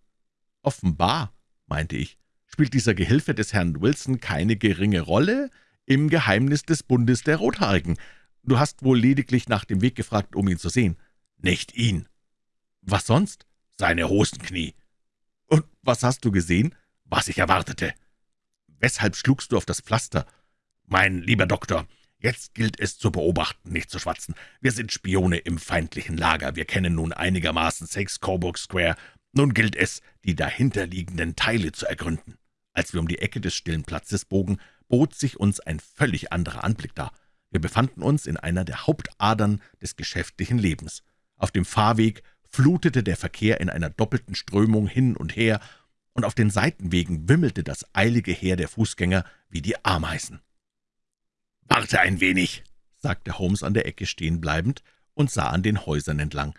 Speaker 1: »Offenbar«, meinte ich, »spielt dieser Gehilfe des Herrn Wilson keine geringe Rolle im Geheimnis des Bundes der Rothaarigen. Du hast wohl lediglich nach dem Weg gefragt, um ihn zu sehen.«
Speaker 2: »Nicht ihn.«
Speaker 1: »Was sonst?«
Speaker 2: »Seine Hosenknie.«
Speaker 1: »Und was hast du gesehen?«
Speaker 2: »Was ich erwartete.«
Speaker 1: »Weshalb schlugst du auf das Pflaster?«
Speaker 2: »Mein lieber Doktor, jetzt gilt es zu beobachten, nicht zu schwatzen. Wir sind Spione im feindlichen Lager. Wir kennen nun einigermaßen Six Coburg Square. Nun gilt es, die dahinterliegenden Teile zu ergründen.« Als wir um die Ecke des stillen Platzes bogen, bot sich uns ein völlig anderer Anblick dar. Wir befanden uns in einer der Hauptadern des geschäftlichen Lebens. Auf dem Fahrweg flutete der Verkehr in einer doppelten Strömung hin und her, und auf den Seitenwegen wimmelte das eilige Heer der Fußgänger wie die Ameisen. »Warte ein wenig«,
Speaker 1: sagte Holmes an der Ecke stehen bleibend und sah an den Häusern entlang.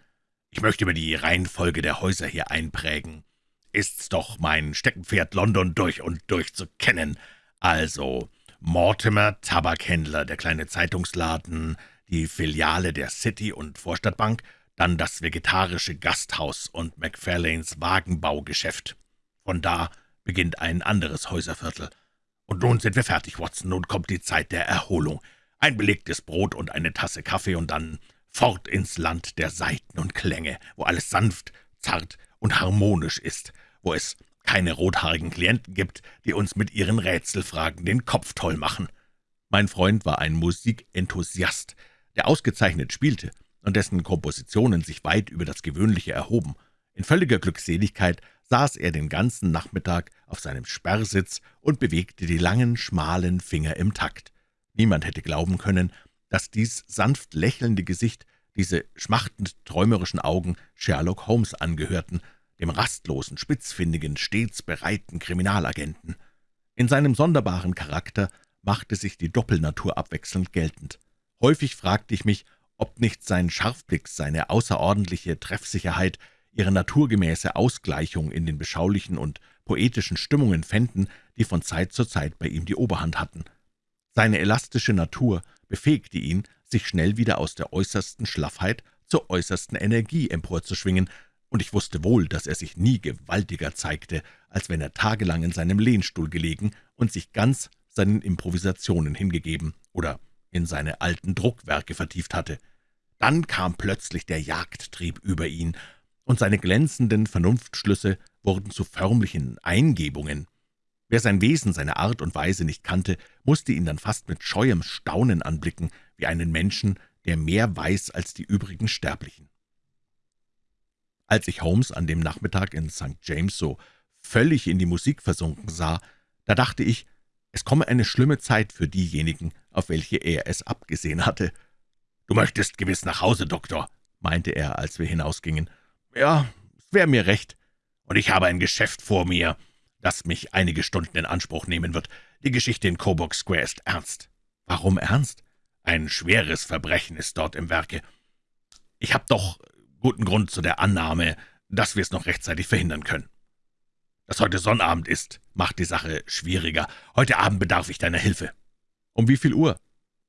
Speaker 2: »Ich möchte mir die Reihenfolge der Häuser hier einprägen. Ist's doch mein Steckenpferd, London durch und durch zu kennen. Also Mortimer, Tabakhändler, der kleine Zeitungsladen, die Filiale der City- und Vorstadtbank, dann das vegetarische Gasthaus und McFarlanes Wagenbaugeschäft. Von da beginnt ein anderes Häuserviertel. Und nun sind wir fertig, Watson, nun kommt die Zeit der Erholung. Ein belegtes Brot und eine Tasse Kaffee und dann fort ins Land der Saiten und Klänge, wo alles sanft, zart und harmonisch ist, wo es keine rothaarigen Klienten gibt, die uns mit ihren Rätselfragen den Kopf toll machen.
Speaker 1: Mein Freund war ein Musikenthusiast, der ausgezeichnet spielte und dessen Kompositionen sich weit über das Gewöhnliche erhoben. In völliger Glückseligkeit saß er den ganzen Nachmittag auf seinem Sperrsitz und bewegte die langen, schmalen Finger im Takt. Niemand hätte glauben können, dass dies sanft lächelnde Gesicht, diese schmachtend träumerischen Augen Sherlock Holmes angehörten, dem rastlosen, spitzfindigen, stets bereiten Kriminalagenten. In seinem sonderbaren Charakter machte sich die Doppelnatur abwechselnd geltend. Häufig fragte ich mich, ob nicht sein Scharfblick, seine außerordentliche Treffsicherheit, ihre naturgemäße Ausgleichung in den beschaulichen und poetischen Stimmungen fänden, die von Zeit zu Zeit bei ihm die Oberhand hatten. Seine elastische Natur befähigte ihn, sich schnell wieder aus der äußersten Schlaffheit zur äußersten Energie emporzuschwingen, und ich wusste wohl, dass er sich nie gewaltiger zeigte, als wenn er tagelang in seinem Lehnstuhl gelegen und sich ganz seinen Improvisationen hingegeben oder in seine alten Druckwerke vertieft hatte. Dann kam plötzlich der Jagdtrieb über ihn, und seine glänzenden Vernunftschlüsse wurden zu förmlichen Eingebungen. Wer sein Wesen, seine Art und Weise nicht kannte, musste ihn dann fast mit scheuem Staunen anblicken, wie einen Menschen, der mehr weiß als die übrigen Sterblichen. Als ich Holmes an dem Nachmittag in St. James so völlig in die Musik versunken sah, da dachte ich, es komme eine schlimme Zeit für diejenigen, auf welche er es abgesehen hatte.
Speaker 2: »Du möchtest gewiss nach Hause, Doktor«, meinte er, als wir hinausgingen.
Speaker 1: »Ja, es wäre mir recht.
Speaker 2: Und ich habe ein Geschäft vor mir, das mich einige Stunden in Anspruch nehmen wird. Die Geschichte in Coburg Square ist ernst.«
Speaker 1: »Warum ernst?«
Speaker 2: »Ein schweres Verbrechen ist dort im Werke. Ich habe doch guten Grund zu der Annahme, dass wir es noch rechtzeitig verhindern können. Dass heute Sonnabend ist, macht die Sache schwieriger. Heute Abend bedarf ich deiner Hilfe.«
Speaker 1: »Um wie viel Uhr?«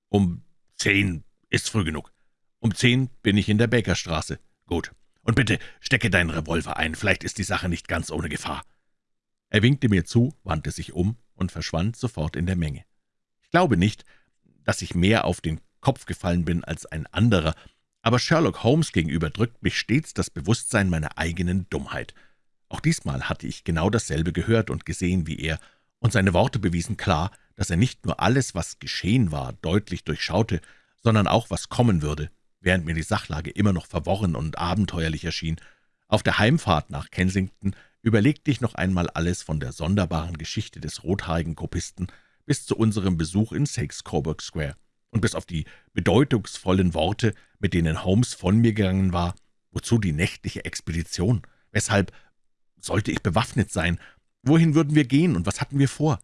Speaker 2: »Um zehn ist früh genug.
Speaker 1: Um zehn bin ich in der Bakerstraße.«
Speaker 2: »Gut. Und bitte stecke deinen Revolver ein. Vielleicht ist die Sache nicht ganz ohne Gefahr.«
Speaker 1: Er winkte mir zu, wandte sich um und verschwand sofort in der Menge. Ich glaube nicht, dass ich mehr auf den Kopf gefallen bin als ein anderer, aber Sherlock Holmes gegenüber drückt mich stets das Bewusstsein meiner eigenen Dummheit. Auch diesmal hatte ich genau dasselbe gehört und gesehen wie er, und seine Worte bewiesen klar, dass er nicht nur alles, was geschehen war, deutlich durchschaute, sondern auch, was kommen würde, während mir die Sachlage immer noch verworren und abenteuerlich erschien. Auf der Heimfahrt nach Kensington überlegte ich noch einmal alles von der sonderbaren Geschichte des rothaarigen Kopisten bis zu unserem Besuch in Sakes Coburg Square. Und bis auf die bedeutungsvollen Worte, mit denen Holmes von mir gegangen war, wozu die nächtliche Expedition? Weshalb sollte ich bewaffnet sein? Wohin würden wir gehen und was hatten wir vor?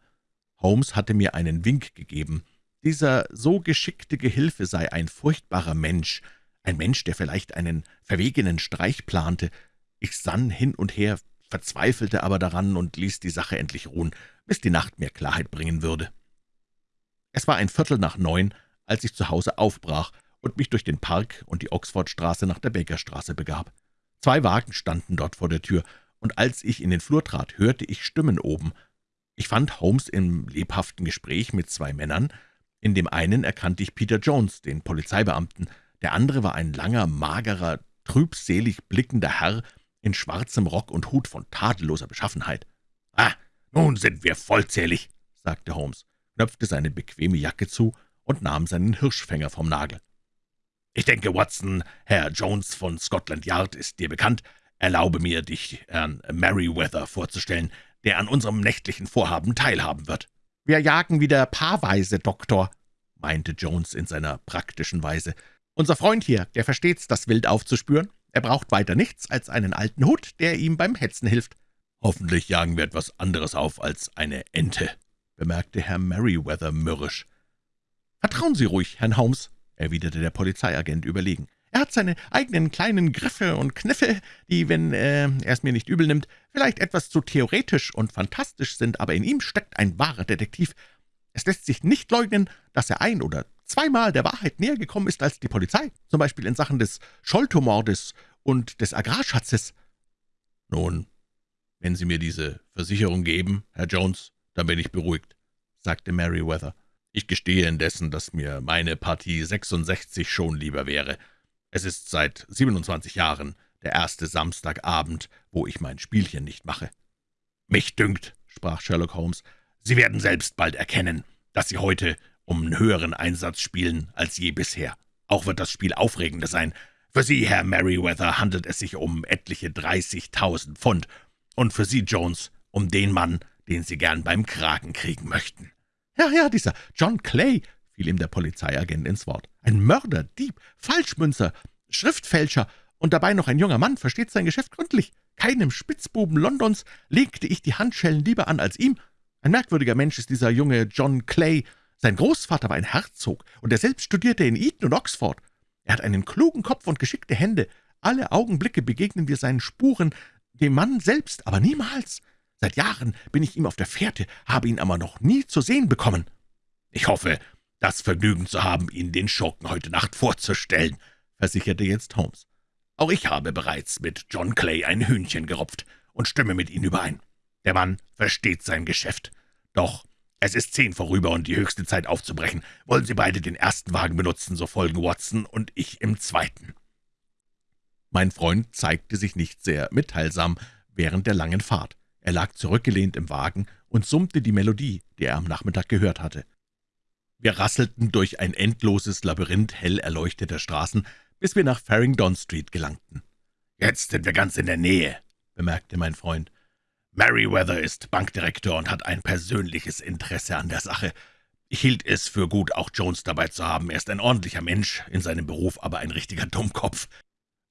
Speaker 1: Holmes hatte mir einen Wink gegeben, dieser so geschickte Gehilfe sei ein furchtbarer Mensch, ein Mensch, der vielleicht einen verwegenen Streich plante. Ich sann hin und her, verzweifelte aber daran und ließ die Sache endlich ruhen, bis die Nacht mir Klarheit bringen würde. Es war ein Viertel nach neun, als ich zu Hause aufbrach und mich durch den Park und die Oxfordstraße nach der Bakerstraße begab. Zwei Wagen standen dort vor der Tür, und als ich in den Flur trat, hörte ich Stimmen oben. Ich fand Holmes im lebhaften Gespräch mit zwei Männern, in dem einen erkannte ich Peter Jones, den Polizeibeamten, der andere war ein langer, magerer, trübselig blickender Herr in schwarzem Rock und Hut von tadelloser Beschaffenheit.
Speaker 2: »Ah, nun sind wir vollzählig«, sagte Holmes,
Speaker 1: knöpfte seine bequeme Jacke zu und nahm seinen Hirschfänger vom Nagel.
Speaker 2: »Ich denke, Watson, Herr Jones von Scotland Yard ist dir bekannt. Erlaube mir, dich Herrn Merryweather vorzustellen, der an unserem nächtlichen Vorhaben teilhaben wird.«
Speaker 1: »Wir jagen wieder paarweise, Doktor«, meinte Jones in seiner praktischen Weise. »Unser Freund hier, der versteht's, das Wild aufzuspüren. Er braucht weiter nichts als einen alten Hut, der ihm beim Hetzen hilft.«
Speaker 2: »Hoffentlich jagen wir etwas anderes auf als eine Ente«, bemerkte Herr Merryweather mürrisch.
Speaker 1: »Vertrauen Sie ruhig, Herrn Holmes«, erwiderte der Polizeiagent überlegen. Er hat seine eigenen kleinen Griffe und Kniffe, die, wenn äh, er es mir nicht übel nimmt, vielleicht etwas zu theoretisch und fantastisch sind, aber in ihm steckt ein wahrer Detektiv. Es lässt sich nicht leugnen, dass er ein- oder zweimal der Wahrheit näher gekommen ist als die Polizei, zum Beispiel in Sachen des Scholtomordes und des Agrarschatzes.
Speaker 2: »Nun, wenn Sie mir diese Versicherung geben, Herr Jones, dann bin ich beruhigt«, sagte Merryweather. »Ich gestehe indessen, dass mir meine Partie 66 schon lieber wäre. Es ist seit 27 Jahren der erste Samstagabend, wo ich mein Spielchen nicht mache.« »Mich dünkt«, sprach Sherlock Holmes, »Sie werden selbst bald erkennen, dass Sie heute um einen höheren Einsatz spielen als je bisher. Auch wird das Spiel aufregender sein. Für Sie, Herr Merryweather, handelt es sich um etliche 30.000 Pfund, und für Sie, Jones, um den Mann, den Sie gern beim Kragen kriegen möchten.«
Speaker 1: »Ja, ja, dieser John Clay«, fiel ihm der Polizeiagent ins Wort. »Ein Mörder, Dieb, Falschmünzer, Schriftfälscher und dabei noch ein junger Mann, versteht sein Geschäft gründlich. Keinem Spitzbuben Londons legte ich die Handschellen lieber an als ihm. Ein merkwürdiger Mensch ist dieser junge John Clay. Sein Großvater war ein Herzog, und er selbst studierte in Eton und Oxford. Er hat einen klugen Kopf und geschickte Hände. Alle Augenblicke begegnen wir seinen Spuren, dem Mann selbst, aber niemals. Seit Jahren bin ich ihm auf der Fährte, habe ihn aber noch nie zu sehen bekommen.
Speaker 2: Ich hoffe, das Vergnügen zu haben, Ihnen den Schurken heute Nacht vorzustellen, versicherte jetzt Holmes. Auch ich habe bereits mit John Clay ein Hühnchen gerupft und stimme mit Ihnen überein. Der Mann versteht sein Geschäft. Doch es ist zehn vorüber und die höchste Zeit aufzubrechen. Wollen Sie beide den ersten Wagen benutzen, so folgen Watson und ich im zweiten.
Speaker 1: Mein Freund zeigte sich nicht sehr mitteilsam während der langen Fahrt. Er lag zurückgelehnt im Wagen und summte die Melodie, die er am Nachmittag gehört hatte. Wir rasselten durch ein endloses Labyrinth hell erleuchteter Straßen, bis wir nach Farringdon Street gelangten.
Speaker 2: »Jetzt sind wir ganz in der Nähe«, bemerkte mein Freund. »Merryweather ist Bankdirektor und hat ein persönliches Interesse an der Sache. Ich hielt es für gut, auch Jones dabei zu haben. Er ist ein ordentlicher Mensch, in seinem Beruf aber ein richtiger Dummkopf.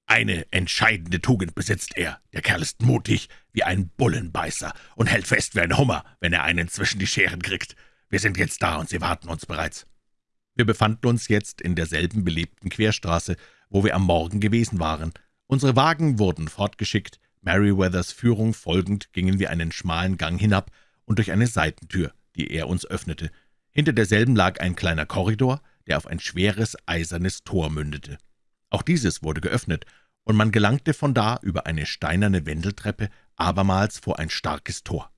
Speaker 2: Eine entscheidende Tugend besitzt er. Der Kerl ist mutig wie ein Bullenbeißer und hält fest wie ein Hummer, wenn er einen zwischen die Scheren kriegt. Wir sind jetzt da, und Sie warten uns bereits.«
Speaker 1: Wir befanden uns jetzt in derselben belebten Querstraße, wo wir am Morgen gewesen waren. Unsere Wagen wurden fortgeschickt, Merryweathers Führung folgend gingen wir einen schmalen Gang hinab und durch eine Seitentür, die er uns öffnete. Hinter derselben lag ein kleiner Korridor, der auf ein schweres eisernes Tor mündete. Auch dieses wurde geöffnet, und man gelangte von da über eine steinerne Wendeltreppe abermals vor ein starkes Tor.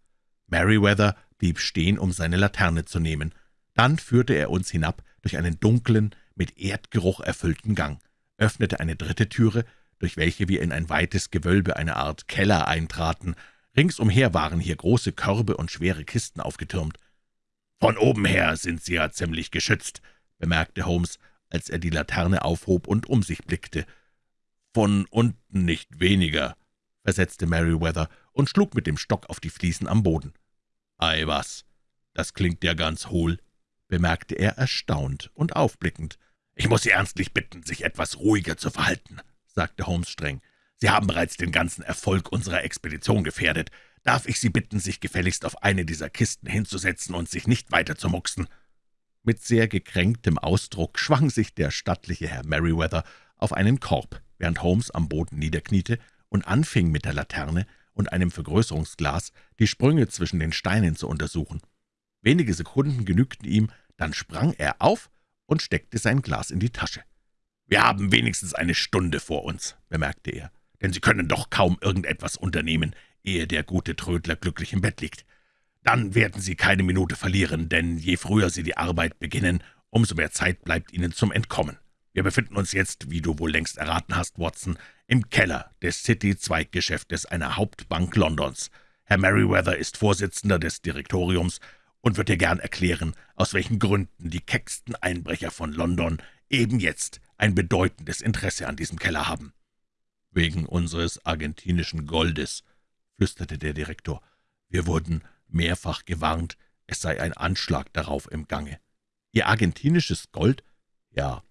Speaker 1: Merryweather blieb stehen, um seine Laterne zu nehmen. Dann führte er uns hinab durch einen dunklen, mit Erdgeruch erfüllten Gang, öffnete eine dritte Türe, durch welche wir in ein weites Gewölbe, eine Art Keller, eintraten. Ringsumher waren hier große Körbe und schwere Kisten aufgetürmt.
Speaker 2: »Von oben her sind Sie ja ziemlich geschützt«, bemerkte Holmes, als er die Laterne aufhob und um sich blickte.
Speaker 1: »Von unten nicht weniger«, versetzte Merryweather und schlug mit dem Stock auf die Fliesen am Boden. »Ei was, das klingt ja ganz hohl«, bemerkte er erstaunt und aufblickend.
Speaker 2: »Ich muss Sie ernstlich bitten, sich etwas ruhiger zu verhalten«, sagte Holmes streng. »Sie haben bereits den ganzen Erfolg unserer Expedition gefährdet. Darf ich Sie bitten, sich gefälligst auf eine dieser Kisten hinzusetzen und sich nicht weiter zu mucksen?«
Speaker 1: Mit sehr gekränktem Ausdruck schwang sich der stattliche Herr Merryweather auf einen Korb, während Holmes am Boden niederkniete und anfing mit der Laterne und einem Vergrößerungsglas die Sprünge zwischen den Steinen zu untersuchen. Wenige Sekunden genügten ihm, dann sprang er auf und steckte sein Glas in die Tasche.
Speaker 2: »Wir haben wenigstens eine Stunde vor uns«, bemerkte er, »denn Sie können doch kaum irgendetwas unternehmen, ehe der gute Trödler glücklich im Bett liegt. Dann werden Sie keine Minute verlieren, denn je früher Sie die Arbeit beginnen, umso mehr Zeit bleibt Ihnen zum Entkommen. Wir befinden uns jetzt, wie du wohl längst erraten hast, Watson, im Keller des City-Zweiggeschäftes einer Hauptbank Londons. Herr Merryweather ist Vorsitzender des Direktoriums und wird dir gern erklären, aus welchen Gründen die kecksten Einbrecher von London eben jetzt ein bedeutendes Interesse an diesem Keller haben.«
Speaker 1: »Wegen unseres argentinischen Goldes«, flüsterte der Direktor. »Wir wurden mehrfach gewarnt, es sei ein Anschlag darauf im Gange.« »Ihr argentinisches Gold?« »Ja,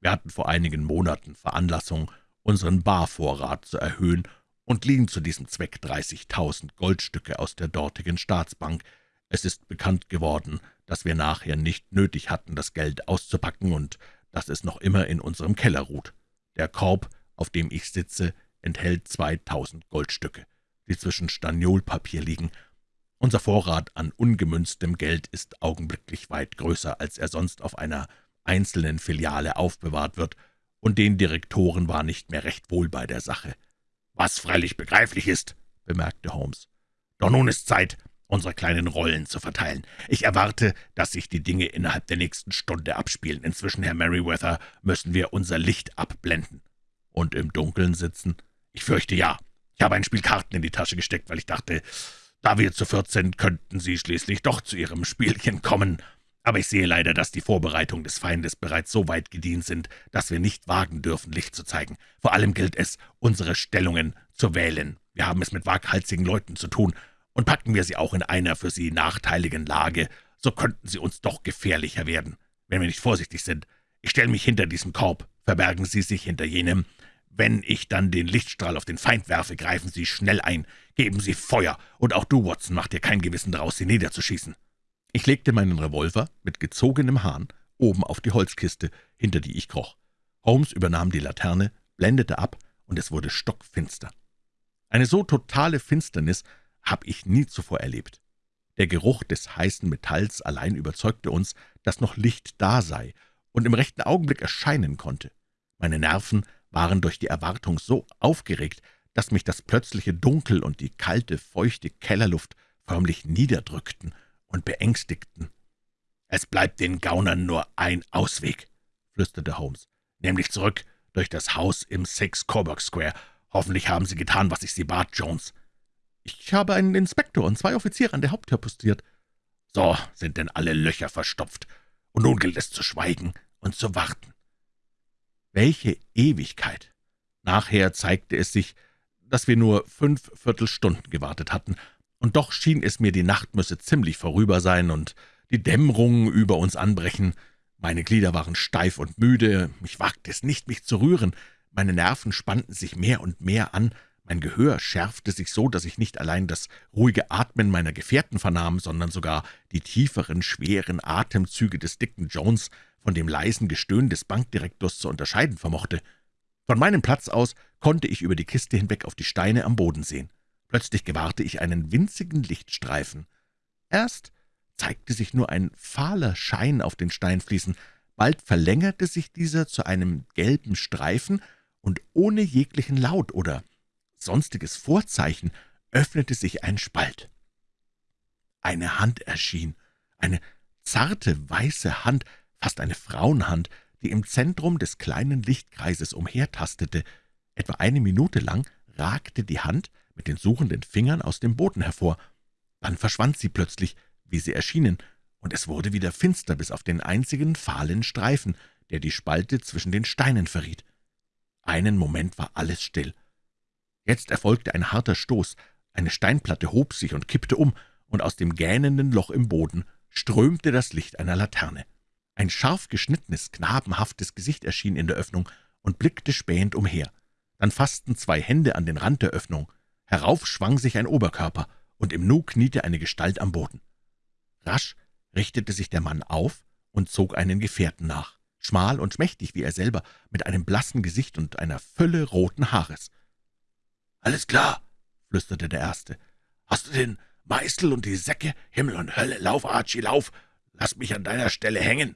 Speaker 1: wir hatten vor einigen Monaten Veranlassung, unseren Barvorrat zu erhöhen und liehen zu diesem Zweck 30.000 Goldstücke aus der dortigen Staatsbank. Es ist bekannt geworden, dass wir nachher nicht nötig hatten, das Geld auszupacken und dass es noch immer in unserem Keller ruht. Der Korb, auf dem ich sitze, enthält 2.000 Goldstücke, die zwischen Staniolpapier liegen. Unser Vorrat an ungemünztem Geld ist augenblicklich weit größer, als er sonst auf einer einzelnen Filiale aufbewahrt wird, und den Direktoren war nicht mehr recht wohl bei der Sache.
Speaker 2: »Was freilich begreiflich ist«, bemerkte Holmes. »Doch nun ist Zeit, unsere kleinen Rollen zu verteilen. Ich erwarte, dass sich die Dinge innerhalb der nächsten Stunde abspielen. Inzwischen, Herr Merryweather, müssen wir unser Licht abblenden.«
Speaker 1: »Und im Dunkeln sitzen?«
Speaker 2: »Ich fürchte, ja. Ich habe ein Spiel Karten in die Tasche gesteckt, weil ich dachte, da wir zu viert sind, könnten Sie schließlich doch zu Ihrem Spielchen kommen. Aber ich sehe leider, dass die Vorbereitungen des Feindes bereits so weit gedient sind, dass wir nicht wagen dürfen, Licht zu zeigen. Vor allem gilt es, unsere Stellungen zu wählen. Wir haben es mit waghalsigen Leuten zu tun, und packen wir sie auch in einer für sie nachteiligen Lage, so könnten sie uns doch gefährlicher werden, wenn wir nicht vorsichtig sind. Ich stelle mich hinter diesem Korb, verbergen Sie sich hinter jenem. Wenn ich dann den Lichtstrahl auf den Feind werfe, greifen Sie schnell ein, geben Sie Feuer, und auch du, Watson, mach dir kein Gewissen daraus, sie niederzuschießen.«
Speaker 1: Ich legte meinen Revolver mit gezogenem Hahn oben auf die Holzkiste, hinter die ich kroch. Holmes übernahm die Laterne, blendete ab, und es wurde stockfinster. Eine so totale Finsternis habe ich nie zuvor erlebt. Der Geruch des heißen Metalls allein überzeugte uns, dass noch Licht da sei und im rechten Augenblick erscheinen konnte. Meine Nerven waren durch die Erwartung so aufgeregt, dass mich das plötzliche Dunkel und die kalte, feuchte Kellerluft förmlich niederdrückten und beängstigten. »Es bleibt den Gaunern nur ein Ausweg«, flüsterte Holmes, »nämlich zurück durch das Haus im Six Coburg Square. Hoffentlich haben Sie getan, was ich Sie bat, Jones.« »Ich habe einen Inspektor und zwei Offiziere an der Haupttür postiert.« »So sind denn alle Löcher verstopft, und nun gilt es zu schweigen und zu warten.« Welche Ewigkeit! Nachher zeigte es sich, dass wir nur fünf Viertelstunden gewartet hatten, und doch schien es mir, die Nacht müsse ziemlich vorüber sein und die Dämmerung über uns anbrechen. Meine Glieder waren steif und müde, ich wagte es nicht, mich zu rühren, meine Nerven spannten sich mehr und mehr an, mein Gehör schärfte sich so, dass ich nicht allein das ruhige Atmen meiner Gefährten vernahm, sondern sogar die tieferen, schweren Atemzüge des dicken Jones von dem leisen Gestöhn des Bankdirektors zu unterscheiden vermochte. Von meinem Platz aus konnte ich über die Kiste hinweg auf die Steine am Boden sehen. Plötzlich gewahrte ich einen winzigen Lichtstreifen. Erst zeigte sich nur ein fahler Schein auf den Steinfliesen, bald verlängerte sich dieser zu einem gelben Streifen, und ohne jeglichen Laut oder sonstiges Vorzeichen öffnete sich ein Spalt. Eine Hand erschien, eine zarte, weiße Hand, fast eine Frauenhand, die im Zentrum des kleinen Lichtkreises umhertastete. Etwa eine Minute lang ragte die Hand mit den suchenden Fingern aus dem Boden hervor. Dann verschwand sie plötzlich, wie sie erschienen, und es wurde wieder finster bis auf den einzigen fahlen Streifen, der die Spalte zwischen den Steinen verriet. Einen Moment war alles still. Jetzt erfolgte ein harter Stoß, eine Steinplatte hob sich und kippte um, und aus dem gähnenden Loch im Boden strömte das Licht einer Laterne. Ein scharf geschnittenes, knabenhaftes Gesicht erschien in der Öffnung und blickte spähend umher. Dann fassten zwei Hände an den Rand der Öffnung. Herauf schwang sich ein Oberkörper, und im Nu kniete eine Gestalt am Boden. Rasch richtete sich der Mann auf und zog einen Gefährten nach, schmal und schmächtig wie er selber, mit einem blassen Gesicht und einer Fülle roten Haares. »Alles klar«, flüsterte der Erste. »Hast du den Meißel und die Säcke? Himmel und Hölle, lauf, Archie, lauf! Lass mich an deiner Stelle hängen!«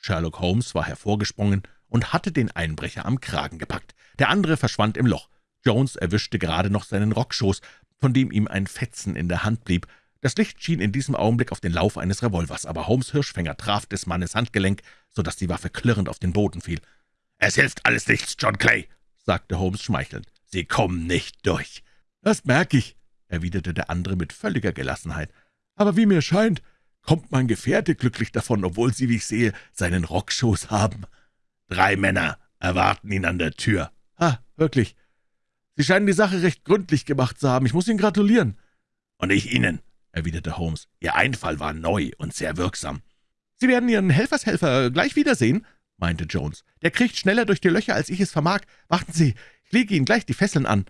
Speaker 1: Sherlock Holmes war hervorgesprungen und hatte den Einbrecher am Kragen gepackt. Der andere verschwand im Loch. Jones erwischte gerade noch seinen Rockschoß, von dem ihm ein Fetzen in der Hand blieb. Das Licht schien in diesem Augenblick auf den Lauf eines Revolvers, aber Holmes' Hirschfänger traf des Mannes Handgelenk, so dass die Waffe klirrend auf den Boden fiel. »Es hilft alles nichts, John Clay«, sagte Holmes schmeichelnd. »Sie kommen nicht durch.« »Das merke ich«, erwiderte der andere mit völliger Gelassenheit. »Aber wie mir scheint, kommt mein Gefährte glücklich davon, obwohl Sie, wie ich sehe, seinen Rockschoß haben.« »Drei Männer erwarten ihn an der Tür.« »Ah, wirklich. Sie scheinen die Sache recht gründlich gemacht zu haben. Ich muss Ihnen gratulieren.« »Und ich Ihnen«, erwiderte Holmes. »Ihr Einfall war neu und sehr wirksam.« »Sie werden Ihren Helfershelfer gleich wiedersehen«, meinte Jones. »Der kriecht schneller durch die Löcher, als ich es vermag. Warten Sie, ich lege Ihnen gleich die Fesseln an.«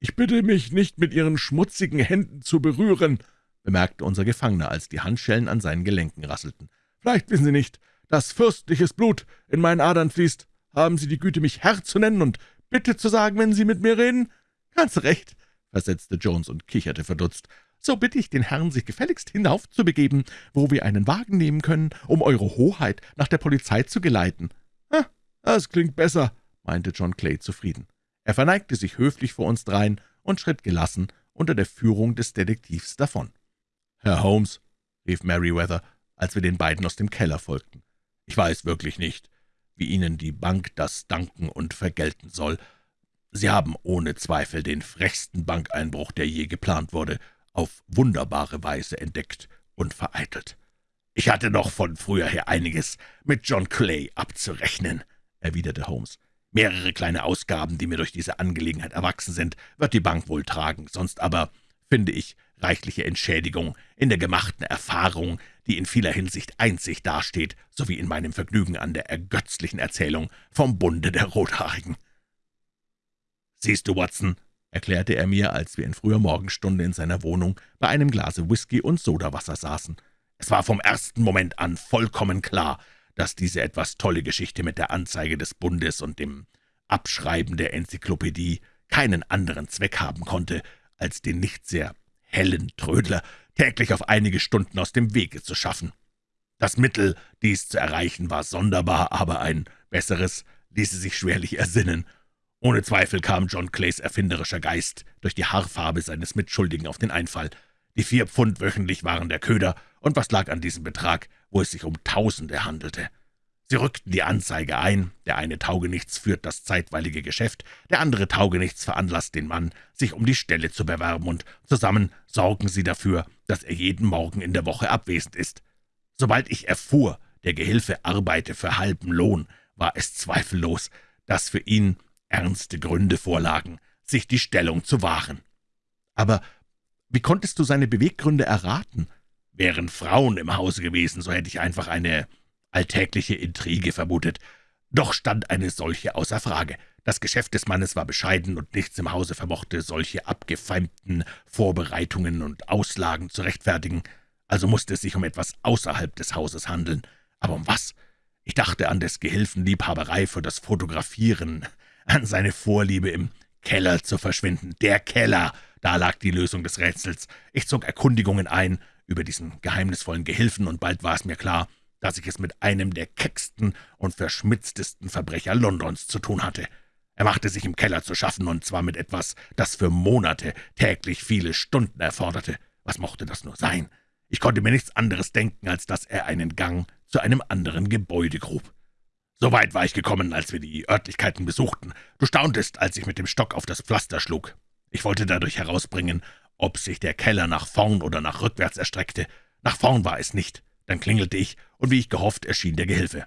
Speaker 1: »Ich bitte mich, nicht mit Ihren schmutzigen Händen zu berühren«, bemerkte unser Gefangener, als die Handschellen an seinen Gelenken rasselten. »Vielleicht wissen Sie nicht, dass fürstliches Blut in meinen Adern fließt. Haben Sie die Güte, mich Herr zu nennen und bitte zu sagen, wenn Sie mit mir reden?« »Ganz recht«, versetzte Jones und kicherte verdutzt. »So bitte ich den Herrn, sich gefälligst hinaufzubegeben, wo wir einen Wagen nehmen können, um Eure Hoheit nach der Polizei zu geleiten.« »Ah, das klingt besser«, meinte John Clay zufrieden. Er verneigte sich höflich vor uns dreien und schritt gelassen unter der Führung des Detektivs davon. »Herr Holmes«, rief Meriwether, als wir den beiden aus dem Keller folgten, »ich weiß wirklich nicht, wie Ihnen die Bank das danken und vergelten soll. Sie haben ohne Zweifel den frechsten Bankeinbruch, der je geplant wurde, auf wunderbare Weise entdeckt und vereitelt. »Ich hatte noch von früher her einiges mit John Clay abzurechnen«, erwiderte Holmes. »Mehrere kleine Ausgaben, die mir durch diese Angelegenheit erwachsen sind, wird die Bank wohl tragen, sonst aber, finde ich, reichliche Entschädigung in der gemachten Erfahrung, die in vieler Hinsicht einzig dasteht, sowie in meinem Vergnügen an der ergötzlichen Erzählung vom Bunde der Rothaarigen.« »Siehst du, Watson«, erklärte er mir, als wir in früher Morgenstunde in seiner Wohnung bei einem Glase Whisky und Sodawasser saßen.
Speaker 2: »Es war vom ersten Moment an vollkommen klar, dass diese etwas tolle Geschichte mit der Anzeige des Bundes und dem Abschreiben der Enzyklopädie keinen anderen Zweck haben konnte, als den nicht sehr hellen Trödler täglich auf einige Stunden aus dem Wege zu schaffen. Das Mittel, dies zu erreichen, war sonderbar, aber ein besseres ließe sich schwerlich ersinnen. Ohne Zweifel kam John Clays erfinderischer Geist durch die Haarfarbe seines Mitschuldigen auf den Einfall. Die vier Pfund wöchentlich waren der Köder, und was lag an diesem Betrag, wo es sich um Tausende handelte? Sie rückten die Anzeige ein, der eine Taugenichts führt das zeitweilige Geschäft, der andere Taugenichts veranlasst den Mann, sich um die Stelle zu bewerben, und zusammen sorgen sie dafür, dass er jeden Morgen in der Woche abwesend ist. Sobald ich erfuhr, der Gehilfe arbeite für halben Lohn, war es zweifellos, dass für ihn ernste Gründe vorlagen, sich die Stellung zu wahren.
Speaker 1: Aber wie konntest du seine Beweggründe erraten?
Speaker 2: Wären Frauen im Hause gewesen, so hätte ich einfach eine alltägliche Intrige vermutet. Doch stand eine solche außer Frage. Das Geschäft des Mannes war bescheiden, und nichts im Hause vermochte, solche abgefeimten Vorbereitungen und Auslagen zu rechtfertigen. Also musste es sich um etwas außerhalb des Hauses handeln. Aber um was? Ich dachte an des Gehilfen Liebhaberei für das Fotografieren, an seine Vorliebe, im Keller zu verschwinden. Der Keller! Da lag die Lösung des Rätsels. Ich zog Erkundigungen ein über diesen geheimnisvollen Gehilfen, und bald war es mir klar, dass ich es mit einem der kecksten und verschmitztesten Verbrecher Londons zu tun hatte. Er machte sich im Keller zu schaffen, und zwar mit etwas, das für Monate täglich viele Stunden erforderte. Was mochte das nur sein? Ich konnte mir nichts anderes denken, als dass er einen Gang zu einem anderen Gebäude grub. So weit war ich gekommen, als wir die Örtlichkeiten besuchten. Du stauntest, als ich mit dem Stock auf das Pflaster schlug. Ich wollte dadurch herausbringen, ob sich der Keller nach vorn oder nach rückwärts erstreckte. Nach vorn war es nicht. Dann klingelte ich, und wie ich gehofft, erschien der Gehilfe.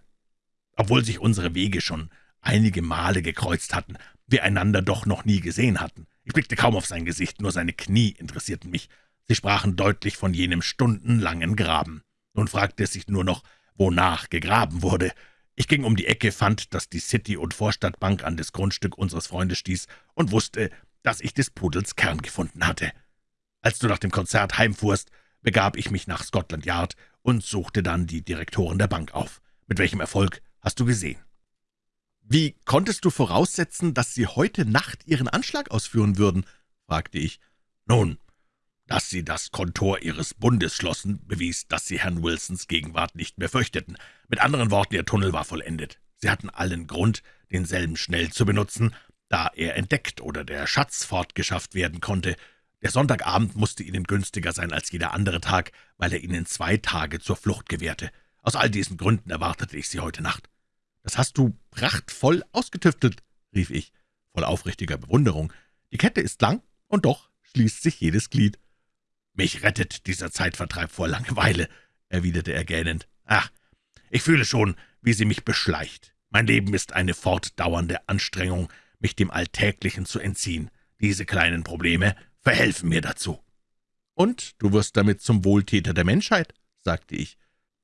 Speaker 2: Obwohl sich unsere Wege schon einige Male gekreuzt hatten, wir einander doch noch nie gesehen hatten. Ich blickte kaum auf sein Gesicht, nur seine Knie interessierten mich. Sie sprachen deutlich von jenem stundenlangen Graben. Nun fragte es sich nur noch, wonach gegraben wurde. Ich ging um die Ecke, fand, dass die City- und Vorstadtbank an das Grundstück unseres Freundes stieß und wusste, dass ich des Pudels Kern gefunden hatte. Als du nach dem Konzert heimfuhrst, begab ich mich nach Scotland Yard und suchte dann die Direktoren der Bank auf. Mit welchem Erfolg hast du gesehen?
Speaker 1: »Wie konntest du voraussetzen, dass Sie heute Nacht Ihren Anschlag ausführen würden?« fragte ich.
Speaker 2: »Nun, dass Sie das Kontor Ihres Bundes schlossen, bewies, dass Sie Herrn Wilsons Gegenwart nicht mehr fürchteten. Mit anderen Worten, Ihr Tunnel war vollendet. Sie hatten allen Grund, denselben schnell zu benutzen, da er entdeckt oder der Schatz fortgeschafft werden konnte. Der Sonntagabend musste Ihnen günstiger sein als jeder andere Tag, weil er Ihnen zwei Tage zur Flucht gewährte. Aus all diesen Gründen erwartete ich Sie heute Nacht.«
Speaker 1: »Das hast du prachtvoll ausgetüftelt«, rief ich, voll aufrichtiger Bewunderung. »Die Kette ist lang, und doch schließt sich jedes Glied.«
Speaker 2: »Mich rettet dieser Zeitvertreib vor Langeweile«, erwiderte er gähnend. »Ach, ich fühle schon, wie sie mich beschleicht. Mein Leben ist eine fortdauernde Anstrengung, mich dem Alltäglichen zu entziehen. Diese kleinen Probleme verhelfen mir dazu.«
Speaker 1: »Und du wirst damit zum Wohltäter der Menschheit«, sagte ich.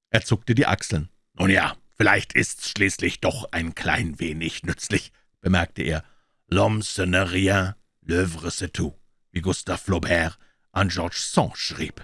Speaker 1: Er zuckte die Achseln.
Speaker 2: »Nun ja, vielleicht ist's schließlich doch ein klein wenig nützlich«, bemerkte er. »L'homme ce n'est rien, l'œuvre c'est tout«, wie Gustave Flaubert an Georges Sand schrieb.